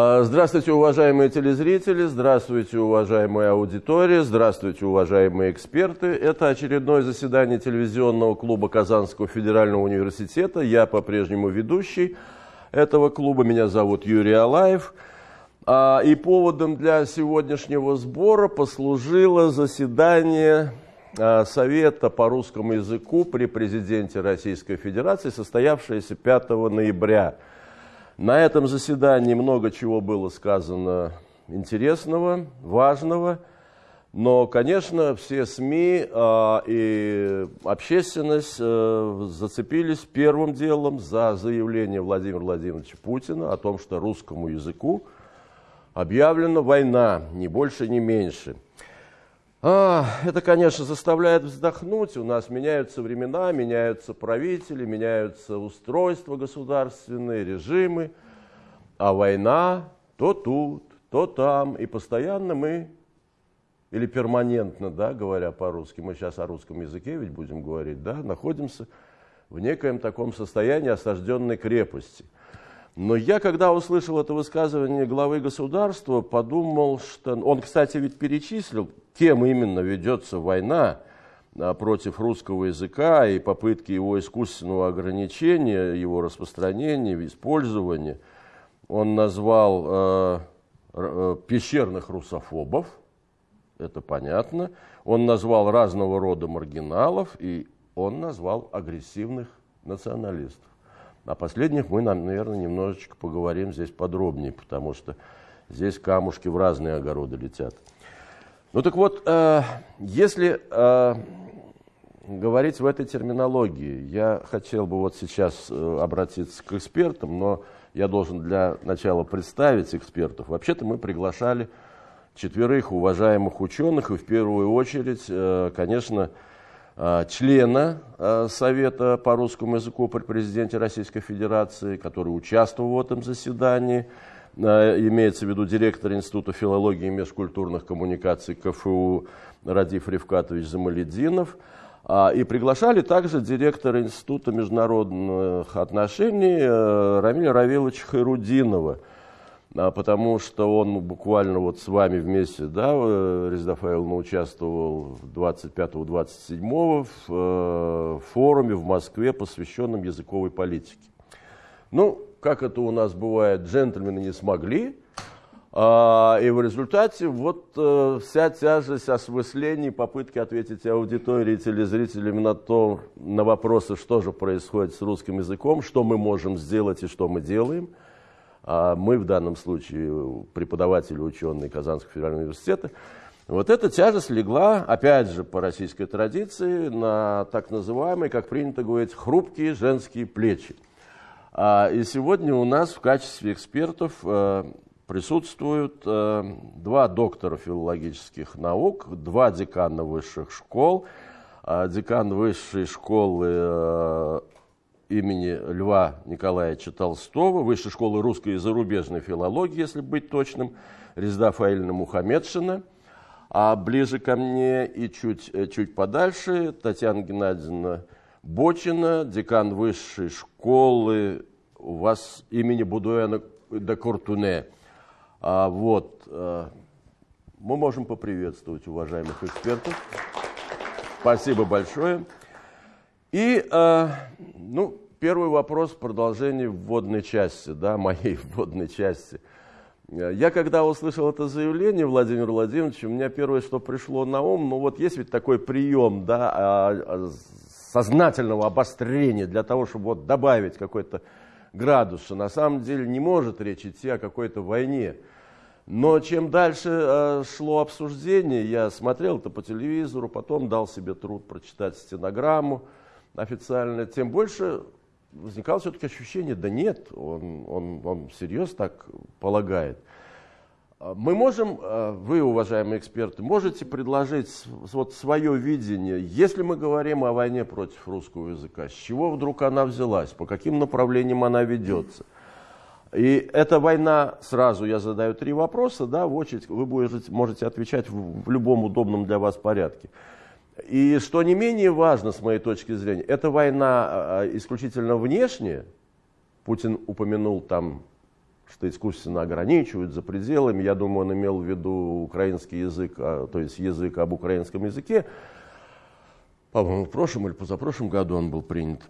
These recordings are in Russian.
А, здравствуйте, уважаемые телезрители, здравствуйте, уважаемая аудитория, здравствуйте, уважаемые эксперты. Это очередное заседание телевизионного клуба Казанского федерального университета. Я по-прежнему ведущий этого клуба, меня зовут Юрий Алаев. А, и поводом для сегодняшнего сбора послужило заседание а, Совета по русскому языку при президенте Российской Федерации, состоявшееся 5 ноября. На этом заседании много чего было сказано интересного, важного, но, конечно, все СМИ э, и общественность э, зацепились первым делом за заявление Владимира Владимировича Путина о том, что русскому языку объявлена война, ни больше, ни меньше – а, это, конечно, заставляет вздохнуть. У нас меняются времена, меняются правители, меняются устройства государственные, режимы. А война то тут, то там. И постоянно мы, или перманентно, да, говоря по-русски, мы сейчас о русском языке ведь будем говорить, да, находимся в некоем таком состоянии осажденной крепости – но я, когда услышал это высказывание главы государства, подумал, что... Он, кстати, ведь перечислил, кем именно ведется война а, против русского языка и попытки его искусственного ограничения, его распространения, использования. Он назвал э, э, пещерных русофобов, это понятно. Он назвал разного рода маргиналов, и он назвал агрессивных националистов. О последних мы, наверное, немножечко поговорим здесь подробнее, потому что здесь камушки в разные огороды летят. Ну так вот, э, если э, говорить в этой терминологии, я хотел бы вот сейчас э, обратиться к экспертам, но я должен для начала представить экспертов. Вообще-то мы приглашали четверых уважаемых ученых, и в первую очередь, конечно, члена Совета по русскому языку при президенте Российской Федерации, который участвовал в этом заседании, имеется в виду директор Института филологии и межкультурных коммуникаций КФУ Радиф Ревкатович Замалединов, и приглашали также директора Института международных отношений Рамиля Равиловича Хайрудинова – а, потому что он буквально вот с вами вместе, да, э, Резда Фаиловна участвовал 25-27 в э, форуме в Москве, посвященном языковой политике. Ну, как это у нас бывает, джентльмены не смогли, а, и в результате вот э, вся тяжесть осмыслений, попытки ответить аудитории и телезрителям на, то, на вопросы, что же происходит с русским языком, что мы можем сделать и что мы делаем – а мы в данном случае преподаватели, ученые Казанского федерального университета, вот эта тяжесть легла, опять же, по российской традиции, на так называемые, как принято говорить, хрупкие женские плечи. А, и сегодня у нас в качестве экспертов э, присутствуют э, два доктора филологических наук, два декана высших школ, а, декан высшей школы э, имени Льва Николаевича Толстого, Высшей школы русской и зарубежной филологии, если быть точным, Резда Фаильна Мухаммедшина, а ближе ко мне и чуть, чуть подальше Татьяна Геннадьевна Бочина, декан Высшей школы у вас имени Будуэна де Кортуне. А, вот, а, мы можем поприветствовать уважаемых экспертов. Спасибо большое. И, э, ну, первый вопрос в продолжении вводной части, да, моей вводной части. Я когда услышал это заявление Владимира Владимировича, у меня первое, что пришло на ум, ну вот есть ведь такой прием, да, а, а, сознательного обострения для того, чтобы вот добавить какой-то градус, что на самом деле не может речь идти о какой-то войне. Но чем дальше э, шло обсуждение, я смотрел это по телевизору, потом дал себе труд прочитать стенограмму, официально, тем больше возникало все-таки ощущение, да нет, он, он, он всерьез так полагает. А мы можем, а, вы, уважаемые эксперты, можете предложить вот свое видение, если мы говорим о войне против русского языка, с чего вдруг она взялась, по каким направлениям она ведется? И эта война, сразу я задаю три вопроса, да, в очередь вы будете, можете отвечать в, в любом удобном для вас порядке. И что не менее важно, с моей точки зрения, эта война а, исключительно внешняя. Путин упомянул там что искусственно ограничивают за пределами. Я думаю, он имел в виду украинский язык, а, то есть язык об украинском языке. По-моему, в прошлом или позапрошлом году он был принят.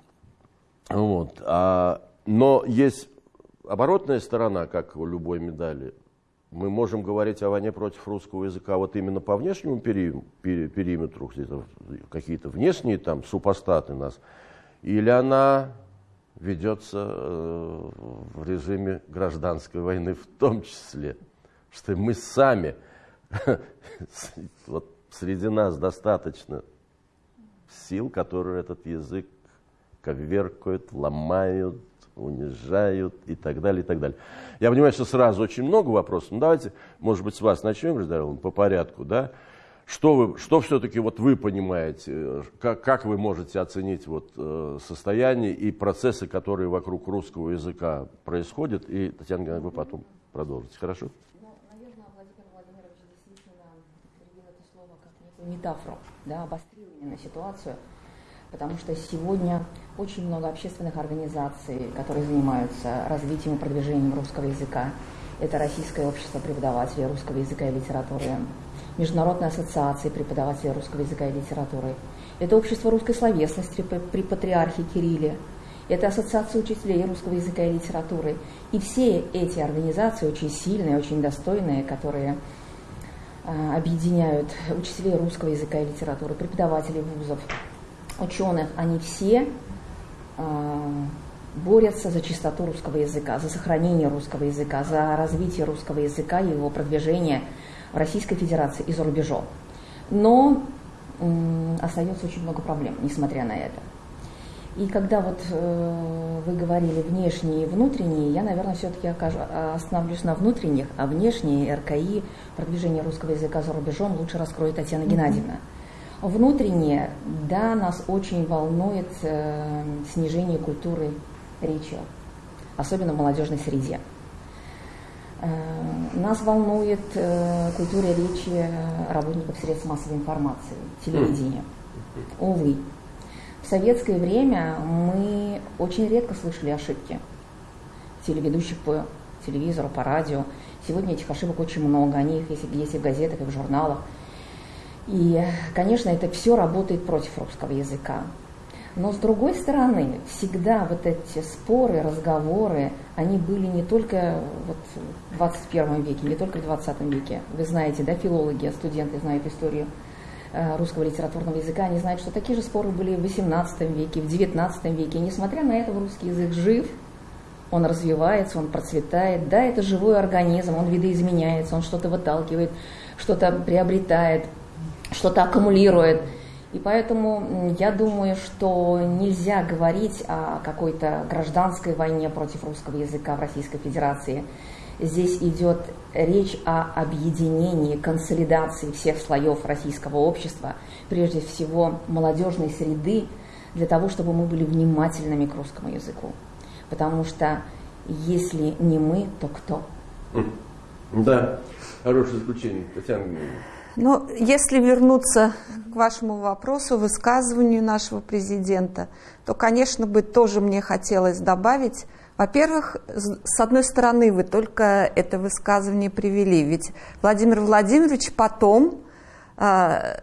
Вот. А, но есть оборотная сторона, как у любой медали. Мы можем говорить о войне против русского языка вот именно по внешнему пери, пери, периметру, какие-то внешние там супостаты нас, или она ведется э, в режиме гражданской войны в том числе, что мы сами, вот среди нас достаточно сил, которые этот язык коверкают, ломают, унижают и так далее, и так далее. Я понимаю, что сразу очень много вопросов, но давайте, может быть, с вас начнем, Гражданин, по порядку, да? Что, вы, что все-таки вот вы понимаете, как, как вы можете оценить вот, э, состояние и процессы, которые вокруг русского языка происходят? И, Татьяна Геннадьевна, вы потом продолжите, хорошо? Ну, наверное, Владимир Владимирович действительно употребил это слово как некую метафору, да, обострил именно ситуацию, потому что сегодня очень много общественных организаций, которые занимаются развитием и продвижением русского языка. Это Российское общество преподавателей русского языка и литературы, Международной ассоциации преподавателей русского языка и литературы. Это общество русской словесности при патриархе Кирилле. Это Ассоциация учителей русского языка и литературы. И все эти организации очень сильные, очень достойные, которые а, объединяют учителей русского языка и литературы, преподавателей вузов, ученых, они все а, борются за чистоту русского языка, за сохранение русского языка, за развитие русского языка и его продвижение – в Российской Федерации и за рубежом. Но остается очень много проблем, несмотря на это. И когда вот э, вы говорили внешние и внутренние, я, наверное, все-таки остановлюсь на внутренних, а внешние РКИ, продвижение русского языка за рубежом лучше раскроет Татьяна mm-hmm. Геннадьевна. Внутреннее, да, нас очень волнует э, снижение культуры речи, особенно в молодежной среде. Э, нас волнует э, культура речи работников средств массовой информации, телевидения. Увы, в советское время мы очень редко слышали ошибки телеведущих по телевизору, по радио. Сегодня этих ошибок очень много, они есть, есть и в газетах, и в журналах. И, конечно, это все работает против русского языка. Но с другой стороны, всегда вот эти споры, разговоры, они были не только вот в 21 веке, не только в 20 веке. Вы знаете, да, филологи, студенты знают историю э, русского литературного языка, они знают, что такие же споры были в 18 веке, в 19 веке. И несмотря на это, русский язык жив, он развивается, он процветает. Да, это живой организм, он видоизменяется, он что-то выталкивает, что-то приобретает, что-то аккумулирует – и поэтому я думаю, что нельзя говорить о какой-то гражданской войне против русского языка в Российской Федерации. Здесь идет речь о объединении, консолидации всех слоев российского общества, прежде всего молодежной среды, для того, чтобы мы были внимательными к русскому языку. Потому что если не мы, то кто? Да, хорошее заключение. Татьяна но если вернуться к вашему вопросу, высказыванию нашего президента, то, конечно, бы тоже мне хотелось добавить, во-первых, с одной стороны, вы только это высказывание привели, ведь Владимир Владимирович потом, э,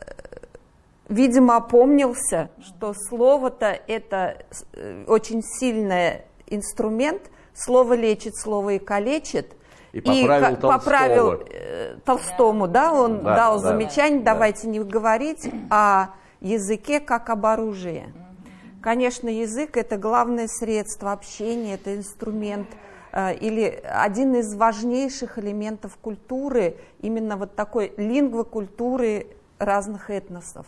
видимо, опомнился, что слово-то это э, очень сильный инструмент, слово лечит, слово и калечит – и поправил, и поправил э, Толстому, да, он да, дал да, замечание, да. давайте не говорить о языке как об оружии. Конечно, язык – это главное средство общения, это инструмент э, или один из важнейших элементов культуры, именно вот такой лингвокультуры разных этносов.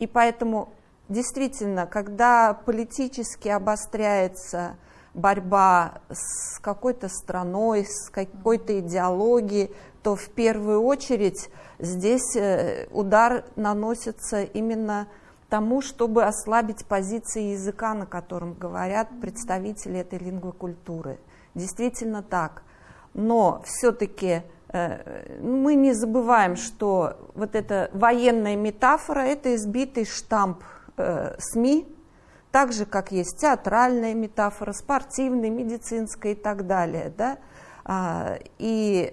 И поэтому действительно, когда политически обостряется борьба с какой-то страной, с какой-то идеологией, то в первую очередь здесь э, удар наносится именно тому, чтобы ослабить позиции языка, на котором говорят представители этой лингвокультуры. Действительно так. Но все-таки э, мы не забываем, что вот эта военная метафора – это избитый штамп э, СМИ, так же, как есть театральная метафора, спортивная, медицинская и так далее. Да? А, и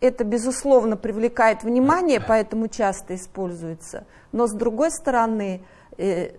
это, безусловно, привлекает внимание, поэтому часто используется. Но, с другой стороны, э,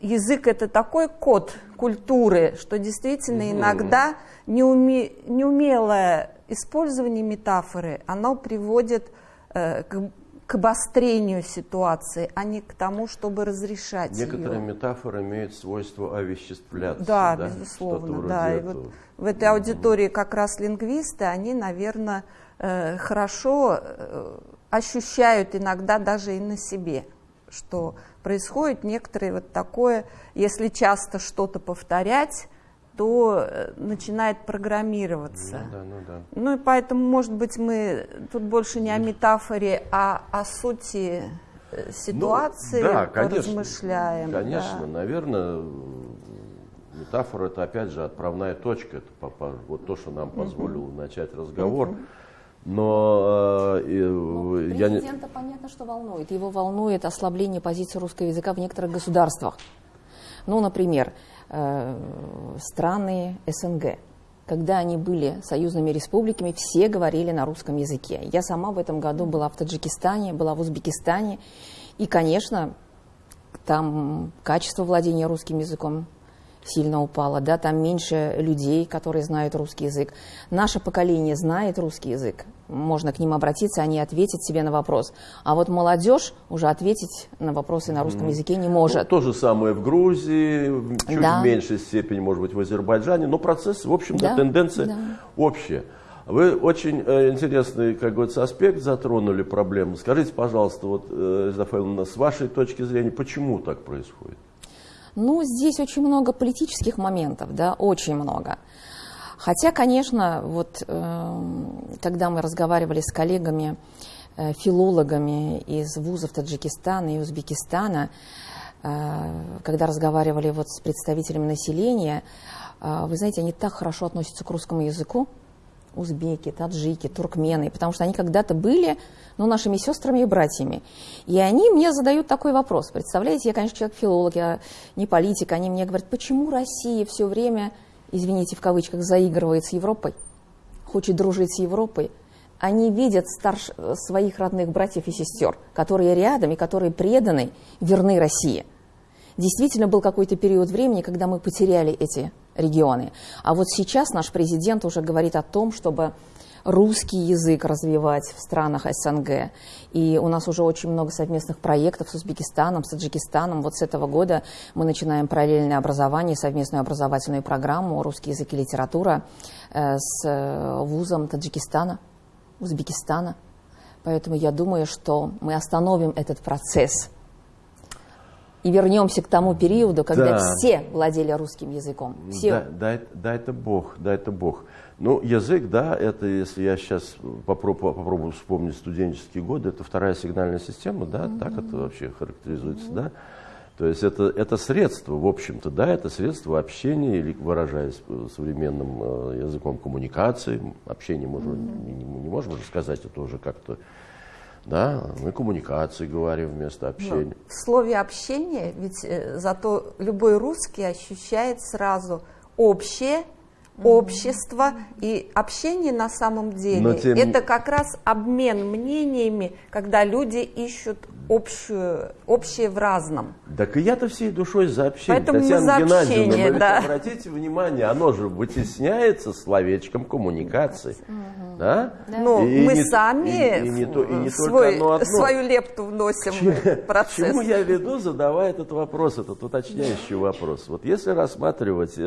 язык – это такой код культуры, что действительно иногда неуме, неумелое использование метафоры, оно приводит э, к, к обострению ситуации, а не к тому, чтобы разрешать Некоторые ее. метафоры имеют свойство овеществляться. Да, да? безусловно. Да. И вот в этой аудитории как раз лингвисты, они, наверное, э, хорошо э, ощущают иногда даже и на себе, что происходит некоторое вот такое, если часто что-то повторять, то э, начинает программироваться. Ну, да, ну, да. ну и поэтому, может быть, мы тут больше не о метафоре, а о сути э, ситуации ну, да, конечно, размышляем. Конечно, да. наверное, метафора это опять же отправная точка, это вот то, что нам позволило uh-huh. начать разговор. Но э, ну, я президента понятно, что волнует. Его волнует ослабление позиции русского языка в некоторых государствах. Ну, например, э, страны СНГ. Когда они были союзными республиками, все говорили на русском языке. Я сама в этом году была в Таджикистане, была в Узбекистане. И, конечно, там качество владения русским языком сильно упало, да, там меньше людей, которые знают русский язык. Наше поколение знает русский язык, можно к ним обратиться, они ответят себе на вопрос. А вот молодежь уже ответить на вопросы на русском языке не может. Ну, то же самое в Грузии, чуть да. в меньшей степени, может быть, в Азербайджане, но процесс, в общем-то, да. тенденция да. общая. Вы очень э, интересный, как говорится, аспект затронули проблему. Скажите, пожалуйста, вот, э, Зафаиловна, с вашей точки зрения, почему так происходит? Ну, здесь очень много политических моментов, да, очень много. Хотя, конечно, вот э, когда мы разговаривали с коллегами, э, филологами из вузов Таджикистана и Узбекистана, э, когда разговаривали вот с представителями населения, э, вы знаете, они так хорошо относятся к русскому языку, узбеки, таджики, туркмены, потому что они когда-то были ну, нашими сестрами и братьями. И они мне задают такой вопрос. Представляете, я, конечно, человек-филолог, я не политик. Они мне говорят, почему Россия все время, извините, в кавычках, заигрывает с Европой, хочет дружить с Европой, они видят старш... своих родных братьев и сестер, которые рядом и которые преданы, верны России. Действительно был какой-то период времени, когда мы потеряли эти регионы. А вот сейчас наш президент уже говорит о том, чтобы русский язык развивать в странах СНГ. И у нас уже очень много совместных проектов с Узбекистаном, с Таджикистаном. Вот с этого года мы начинаем параллельное образование, совместную образовательную программу «Русский язык и литература» э, с э, вузом Таджикистана, Узбекистана. Поэтому я думаю, что мы остановим этот процесс – и вернемся к тому периоду, когда да. все владели русским языком. Все. Да, да, да, это Бог, да, это Бог. Ну, язык, да, это, если я сейчас попробую, попробую вспомнить студенческие годы, это вторая сигнальная система, да, mm-hmm. так это вообще характеризуется, mm-hmm. да. То есть это, это средство, в общем-то, да, это средство общения, или выражаясь современным э, языком коммуникации, общение мы mm-hmm. не, не можем уже сказать, это уже как-то да, мы коммуникации говорим вместо общения. Но в слове общение, ведь э, зато любой русский ощущает сразу общее общество и общение на самом деле тем... это как раз обмен мнениями, когда люди ищут общую, общее в разном. Так и я-то всей душой за общение. Поэтому Татьяна за общение, да. обратите внимание, оно же вытесняется словечком коммуникации. Угу. Да? Да. Ну, и мы не, сами и, и, не то, и не свой, одно. свою лепту вносим в процесс. Чему я веду, задавая этот вопрос, этот уточняющий вопрос. Вот если рассматривать э,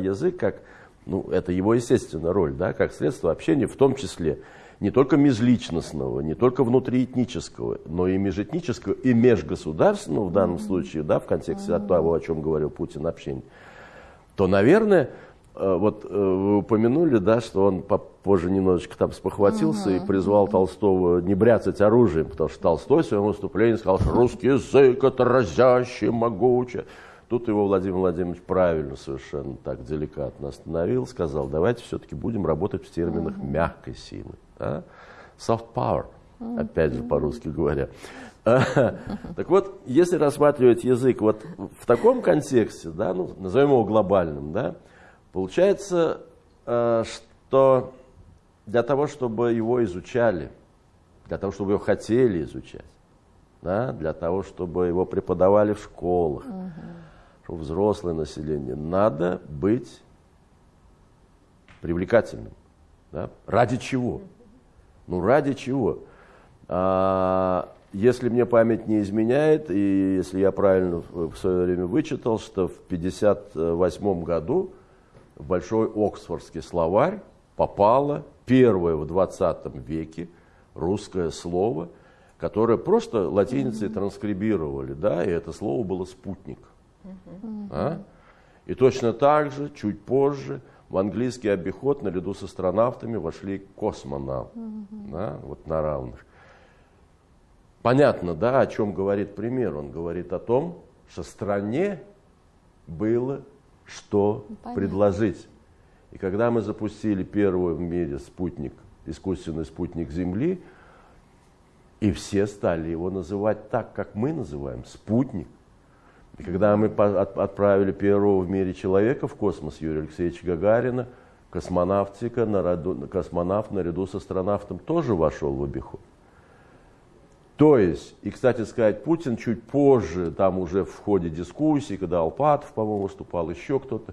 язык как ну, это его естественная роль, да, как средство общения, в том числе не только межличностного, не только внутриэтнического, но и межэтнического, и межгосударственного в данном случае, да, в контексте mm-hmm. того, о чем говорил Путин, общения, то, наверное, э, вот э, вы упомянули, да, что он позже немножечко там спохватился uh-huh. и призвал Толстого не бряцать оружием, потому что Толстой в своем выступлении сказал, что русский язык это разящий, могучий. Тут его Владимир Владимирович правильно совершенно так деликатно остановил, сказал, давайте все-таки будем работать в терминах mm-hmm. мягкой силы. Да? Soft power, mm-hmm. опять же по-русски говоря. Так вот, если рассматривать язык вот в таком контексте, да, ну, назовем его глобальным, да, получается, э, что для того, чтобы его изучали, для того, чтобы его хотели изучать, да, для того, чтобы его преподавали в школах, угу. Чтобы взрослое население, надо быть привлекательным. Да? Ради чего? Ну, ради чего? А, если мне память не изменяет, и если я правильно в свое время вычитал, что в 1958 году в Большой Оксфордский словарь попало первое в 20 веке русское слово, которое просто латиницей транскрибировали, да, и это слово было «спутник». А? И точно так же, чуть позже, в английский обиход наряду с астронавтами вошли космонавты, да, вот на равных. Понятно, да, о чем говорит пример? Он говорит о том, что стране было что Понятно. предложить. И когда мы запустили первый в мире спутник, искусственный спутник Земли, и все стали его называть так, как мы называем, спутник. И когда мы отправили первого в мире человека в космос, Юрия Алексеевича Гагарина, космонавтика, наряду, космонавт наряду с астронавтом тоже вошел в обиход. То есть, и, кстати сказать, Путин чуть позже, там уже в ходе дискуссий, когда Алпатов, по-моему, выступал, еще кто-то,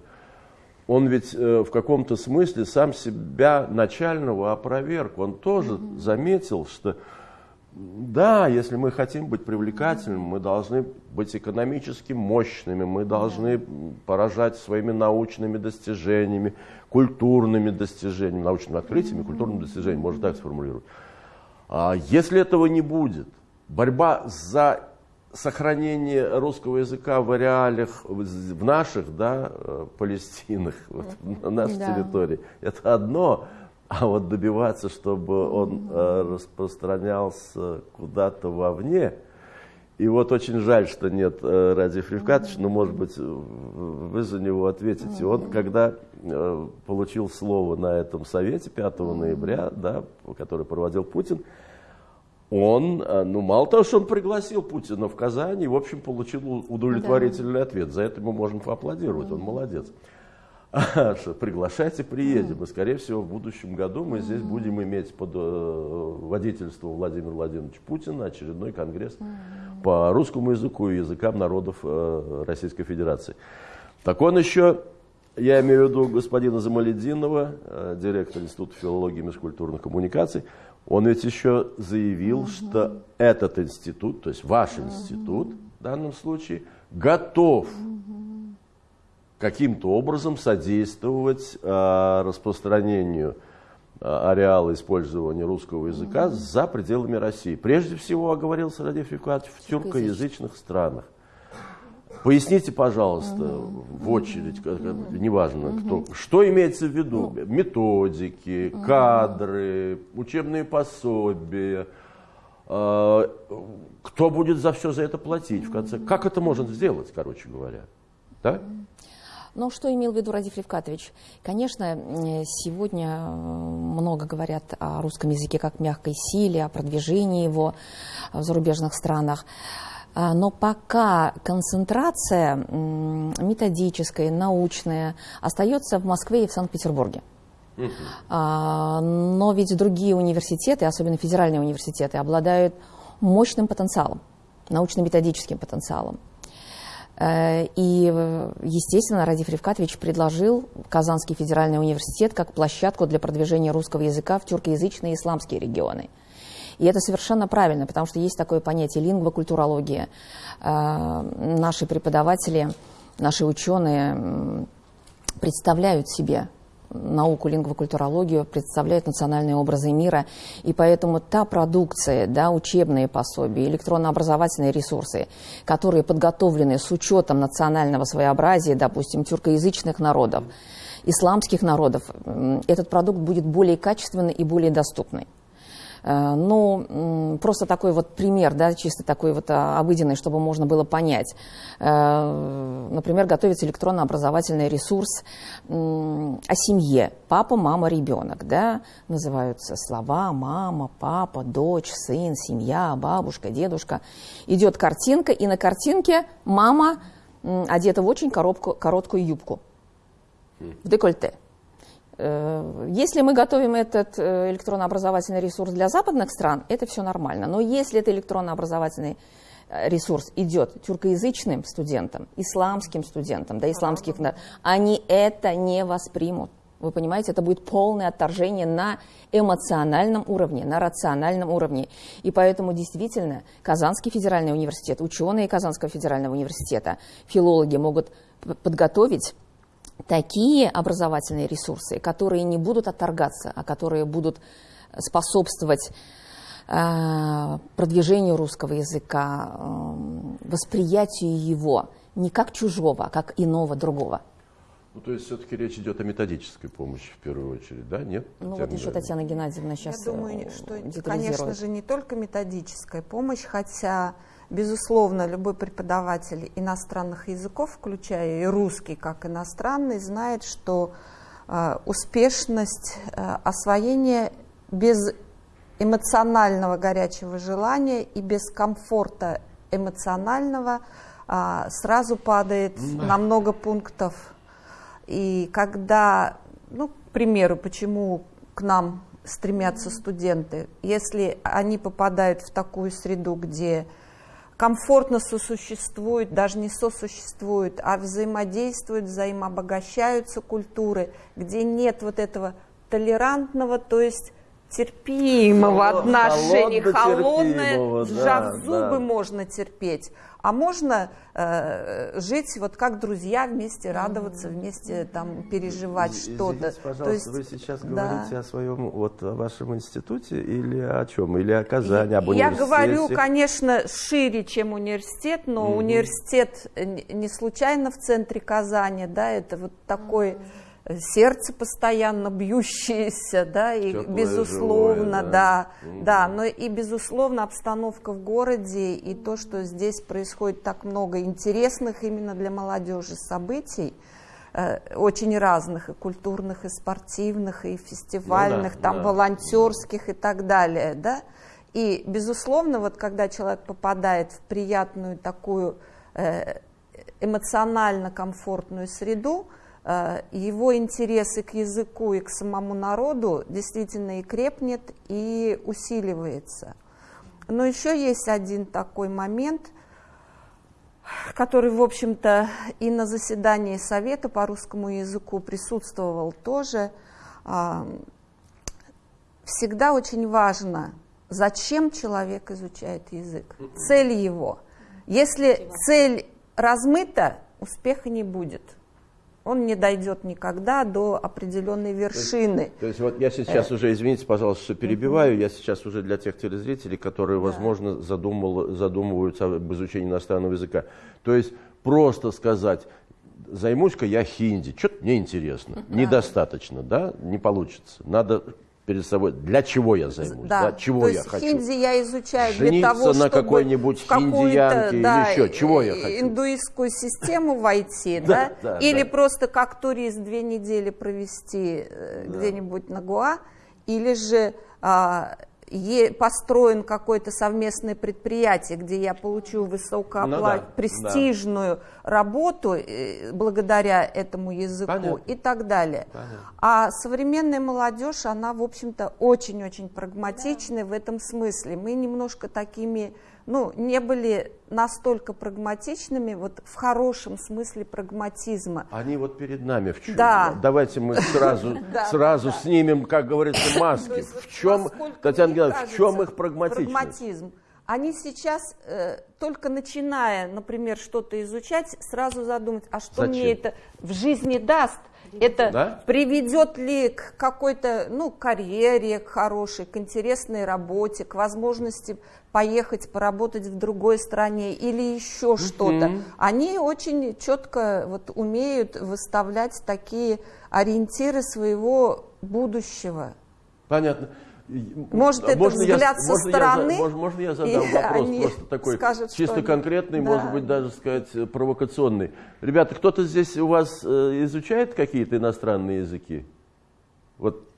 он ведь э, в каком-то смысле сам себя начального опроверг. Он тоже mm-hmm. заметил, что да, если мы хотим быть привлекательными, мы должны быть экономически мощными, мы должны поражать своими научными достижениями, культурными достижениями, научными открытиями, культурными достижениями, можно так сформулировать. А если этого не будет, борьба за сохранение русского языка в реалиях, в наших, да, э, Палестинах, вот, на нашей да. территории, это одно. А вот добиваться, чтобы он э, распространялся куда-то вовне, и вот очень жаль, что нет э, Ради Фривкатовича, но, может быть, вы за него ответите. Он, когда э, получил слово на этом совете 5 ноября, да, который проводил Путин, он, э, ну, мало того, что он пригласил Путина в Казань, и, в общем, получил удовлетворительный да. ответ. За это мы можем поаплодировать, он молодец. Приглашайте, приедем. И, скорее всего, в будущем году мы здесь будем иметь под э, водительством Владимира Владимировича Путина очередной конгресс по русскому языку и языкам народов э, Российской Федерации. Так он еще, я имею в виду господина Замалединова, директор Института филологии и межкультурных коммуникаций, он ведь еще заявил, угу. что этот институт, то есть ваш институт в данном случае, готов угу. Каким-то образом содействовать э, распространению э, ареала использования русского языка угу. за пределами России. Прежде всего, оговорился Радив Рифкатович, в тюркоязычных странах. Поясните, пожалуйста, угу. в очередь, угу. неважно угу. кто, что имеется в виду? Ну. Методики, угу. кадры, учебные пособия. Э, кто будет за все за это платить в конце? Как это можно сделать, короче говоря? Да? Ну, что имел в виду Радив Левкатович? Конечно, сегодня много говорят о русском языке как мягкой силе, о продвижении его в зарубежных странах. А, но пока концентрация методическая, научная остается в Москве и в Санкт-Петербурге. Uh-huh. Но ведь другие университеты, особенно федеральные университеты, обладают мощным потенциалом, научно-методическим потенциалом. Э, и, естественно, Радив Ревкатович предложил Казанский федеральный университет как площадку для продвижения русского языка в тюркоязычные исламские регионы – и это совершенно правильно, потому что есть такое понятие лингвокультурология. Э, наши преподаватели, наши ученые представляют себе науку лингвокультурологию, представляют национальные образы мира, и поэтому та продукция, да, учебные пособия, электронно-образовательные ресурсы, которые подготовлены с учетом национального своеобразия, допустим, тюркоязычных народов, исламских народов, этот продукт будет более качественный и более доступный. Э, ну, просто такой вот пример, да, чисто такой вот а, обыденный, чтобы можно было понять. Э, например, готовится электронно-образовательный ресурс о семье. Папа, мама, ребенок, да, называются слова мама, папа, дочь, сын, семья, бабушка, дедушка. Идет картинка, и на картинке мама одета в очень коробку, короткую юбку в декольте. Э, если мы готовим этот э, электронно-образовательный ресурс для западных стран, это все нормально. Но если это электронно-образовательный э, ресурс идет тюркоязычным студентам, исламским студентам, да, исламских, они это не воспримут. Вы понимаете, это будет полное отторжение на эмоциональном уровне, на рациональном уровне. И поэтому действительно Казанский федеральный университет, ученые Казанского федерального университета, филологи могут подготовить такие образовательные ресурсы, которые не будут отторгаться, а которые будут способствовать э, продвижению русского языка, э, восприятию его не как чужого, а как иного, другого. Ну, то есть все-таки речь идет о методической помощи в первую очередь, да? Нет? Ну, вот еще Татьяна Геннадьевна сейчас Я думаю, что, конечно же, не только методическая помощь, хотя Безусловно, любой преподаватель иностранных языков, включая и русский как иностранный, знает, что э, успешность э, освоения без эмоционального горячего желания и без комфорта эмоционального э, сразу падает да. на много пунктов. И когда, ну, к примеру, почему к нам стремятся студенты, если они попадают в такую среду, где комфортно сосуществуют, даже не сосуществуют, а взаимодействуют, взаимообогащаются культуры, где нет вот этого толерантного, то есть терпимого Холод, отношения, холодное, сжав да, зубы да. можно терпеть, а можно э, жить вот как друзья вместе, радоваться вместе, там переживать что-то. Пожалуйста, То есть, вы сейчас да. говорите о своем вот о вашем институте или о чем? Или о Казани, об университете? Я говорю, конечно, шире, чем университет, но угу. университет не случайно в центре Казани, да, это вот такой. Угу сердце постоянно бьющееся, да, и Теплое, безусловно, живое, да, да, угу. да, но и безусловно обстановка в городе и то, что здесь происходит так много интересных именно для молодежи событий, э, очень разных, и культурных, и спортивных, и фестивальных, ну, да, там да, волонтерских да. и так далее, да, и безусловно, вот когда человек попадает в приятную такую э, эмоционально комфортную среду, его интересы к языку и к самому народу действительно и крепнет, и усиливается. Но еще есть один такой момент, который, в общем-то, и на заседании Совета по русскому языку присутствовал тоже. А, всегда очень важно, зачем человек изучает язык, цель его. Если цель размыта, успеха не будет – он не дойдет никогда до определенной вершины. То есть, то есть вот я сейчас э. уже, извините, пожалуйста, что перебиваю, я сейчас уже для тех телезрителей, которые, возможно, задумал, задумываются об изучении иностранного языка. То есть просто сказать, займусь-ка я хинди, что-то мне интересно, недостаточно, да, не получится. Надо перед собой, для чего я займусь, да, да чего То я хочу. Хинди я изучаю Жениться для того, на какой-нибудь хиндиянке да, или еще, чего я хочу. индуистскую систему войти, да, или просто как турист две недели провести э, где-нибудь на Гуа, или же а, построен какое-то совместное предприятие, где я получу высокооплат... ну, да, престижную да. работу э, благодаря этому языку Понятно. и так далее. Понятно. А современная молодежь, она, в общем-то, очень-очень прагматичная да. в этом смысле. Мы немножко такими ну, не были настолько прагматичными, вот в хорошем смысле прагматизма. Они вот перед нами. В чем? Да. Давайте мы сразу, сразу снимем, как говорится, маски. В чем, Татьяна Геннадьевна, в чем их? Прагматизм. Они сейчас, э, только начиная, например, что-то изучать, сразу задумать, а что мне это в жизни даст? Это да? приведет ли к какой-то ну, карьере к хорошей, к интересной работе, к возможности поехать поработать в другой стране или еще что-то. Они очень четко вот, умеют выставлять такие ориентиры своего будущего. Понятно. Может, это можно взгляд я, со можно стороны. Я, можно, можно я задам вопрос, просто такой скажут, чисто конкретный, да. может быть, даже сказать провокационный. Ребята, кто-то здесь у вас э, изучает какие-то иностранные языки? Вот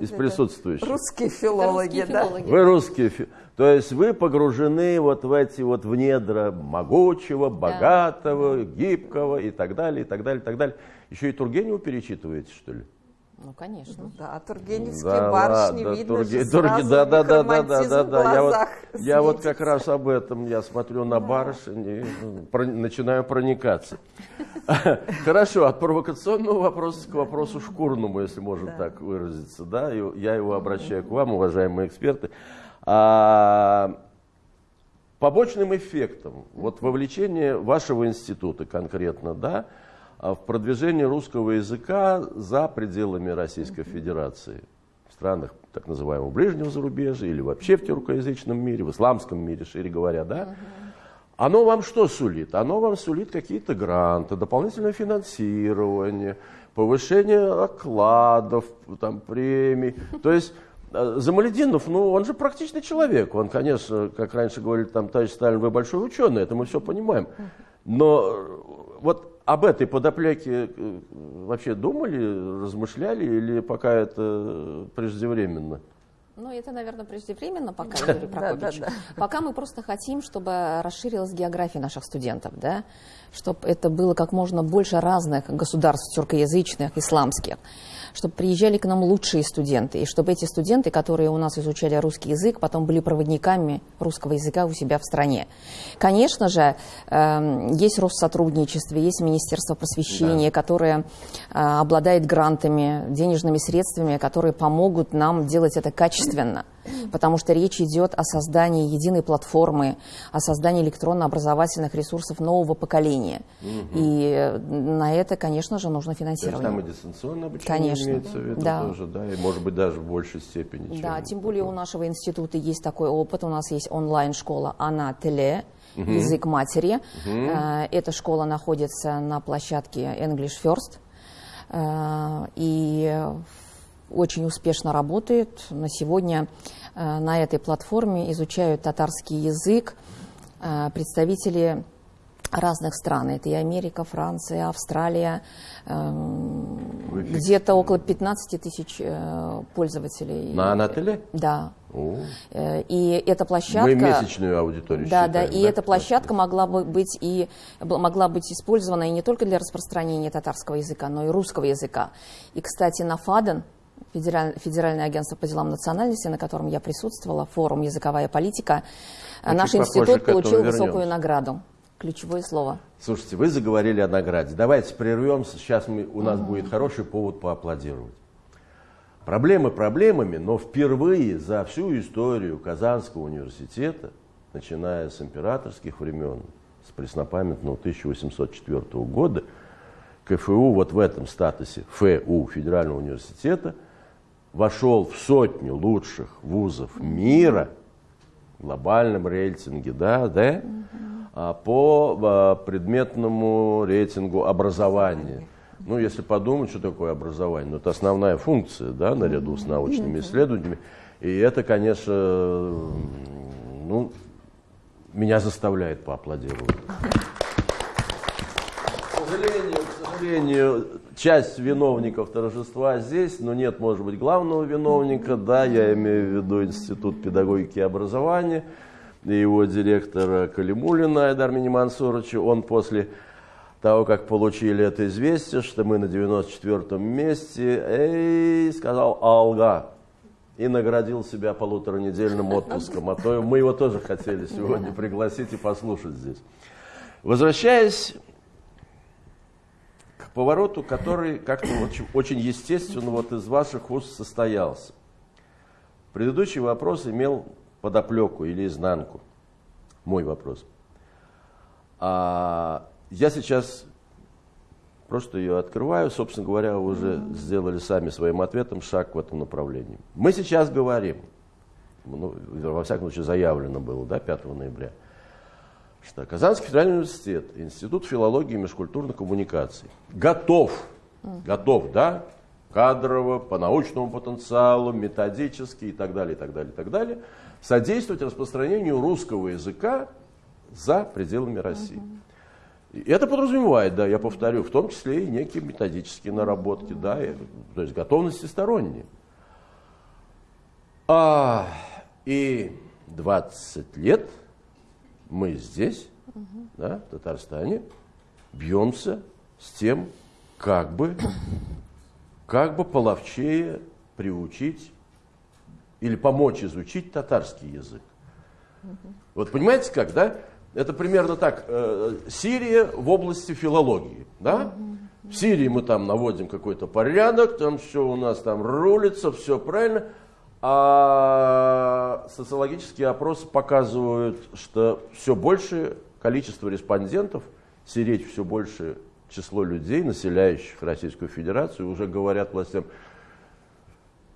из присутствующих. Русские филологи, русские да? Филологи. Вы русские филологи. То есть вы погружены вот в эти вот в недра могучего, богатого, да. гибкого и так далее, и так далее, и так далее. Еще и Тургенева перечитываете, что ли? Ну, конечно. Да, тургеневские да, барышни, да, видно Турге... же Турге... да, да, да, да, да, да, да. Я, вот, я вот как раз об этом, я смотрю на барышень и ну, про... начинаю проникаться. Хорошо, от провокационного вопроса к вопросу шкурному, если можно так выразиться. Да, я его обращаю к вам, уважаемые эксперты. А, побочным эффектом вот вовлечения вашего института конкретно, да, а в продвижении русского языка за пределами Российской Федерации, в странах так называемого ближнего зарубежья или вообще в тюркоязычном мире, в исламском мире, шире говоря, да, оно вам что сулит? Оно вам сулит какие-то гранты, дополнительное финансирование, повышение окладов, там, премий. То есть Замалединов, ну, он же практичный человек. Он, конечно, как раньше говорили, там, товарищ Сталин, вы большой ученый, это мы все понимаем. Но вот об этой подоплеке э, вообще думали, размышляли или пока это преждевременно? Ну, это, наверное, преждевременно пока, Юрий Прокопьевич. да, да, да. Пока мы просто хотим, чтобы расширилась география наших студентов, да, чтобы это было как можно больше разных государств тюркоязычных, исламских чтобы приезжали к нам лучшие студенты, и чтобы эти студенты, которые у нас изучали русский язык, потом были проводниками русского языка у себя в стране. Конечно же, эм, есть Россотрудничество, есть Министерство просвещения, да. которое э, обладает грантами, денежными средствами, которые помогут нам делать это качественно потому что речь идет о создании единой платформы, о создании электронно-образовательных ресурсов нового поколения. Угу. И на это, конечно же, нужно финансирование. То есть там и дистанционное обучение конечно. Имеется в виду да. тоже, да, и может быть даже в большей степени. Да, тем более такое. у нашего института есть такой опыт, у нас есть онлайн-школа «Она Теле», угу. язык матери. Угу. Эта школа находится на площадке English First. Э, и очень успешно работает. На сегодня э, на этой платформе изучают татарский язык представители разных стран. Это и Америка, Франция, Австралия. Эм, где-то около 15 тысяч э, пользователей. На Анателе? Да. О. И эта площадка... Мы месячную аудиторию Да, считаем, да, и да? эта площадка могла бы быть и могла быть использована и не только для распространения татарского языка, но и русского языка. И, кстати, на Фаден Федераль, Федеральное агентство по делам национальности, на котором я присутствовала, форум «Языковая политика», Очень наш институт получил высокую награду. Ключевое слово. Слушайте, вы заговорили о награде. Давайте прервемся, сейчас мы, у нас mm будет хороший повод поаплодировать. Проблемы проблемами, но впервые за всю историю Казанского университета, начиная с императорских времен, с преснопамятного 1804 года, КФУ вот в этом статусе ФУ, Федерального университета – вошел в сотню лучших вузов мира глобальном рейтинге, да, да, угу. по а, предметному рейтингу образования. Ну, если подумать, что такое образование, ну, это основная функция, да, наряду с научными исследованиями. И это, конечно, ну, меня заставляет поаплодировать. К сожалению, к сожалению, часть виновников торжества здесь, но нет, может быть, главного виновника, да, я имею в виду Институт педагогики и образования, и его директора Калимулина Айдар Мансуровича, он после того, как получили это известие, что мы на 94-м месте, эй, сказал «Алга», и наградил себя полуторанедельным отпуском, а то мы его тоже хотели сегодня пригласить и послушать здесь. Возвращаясь повороту, который как-то очень, очень естественно вот из ваших уст состоялся. Предыдущий вопрос имел подоплеку или изнанку. Мой вопрос. А я сейчас просто ее открываю. Собственно говоря, вы уже сделали сами своим ответом шаг в этом направлении. Мы сейчас говорим, ну, во всяком случае заявлено было, да, 5 ноября – что Казанский федеральный университет, Институт филологии и межкультурных коммуникаций готов, готов, да, кадрово, по научному потенциалу, методически и так далее, и так далее, и так далее, содействовать распространению русского языка за пределами России. И это подразумевает, да, я повторю, в том числе и некие методические наработки, да, и, то есть готовности сторонние. А, и 20 лет – мы здесь, угу. да, в Татарстане, бьемся с тем, как бы как бы половчее приучить или помочь изучить татарский язык. Вот понимаете как, да? Это примерно так. Э, Сирия в области филологии, да? В Сирии мы там наводим какой-то порядок, там все у нас там рулится, все правильно. А социологические опросы показывают, что все большее количество респондентов, сиреть все больше число людей, населяющих Российскую Федерацию, уже говорят властям,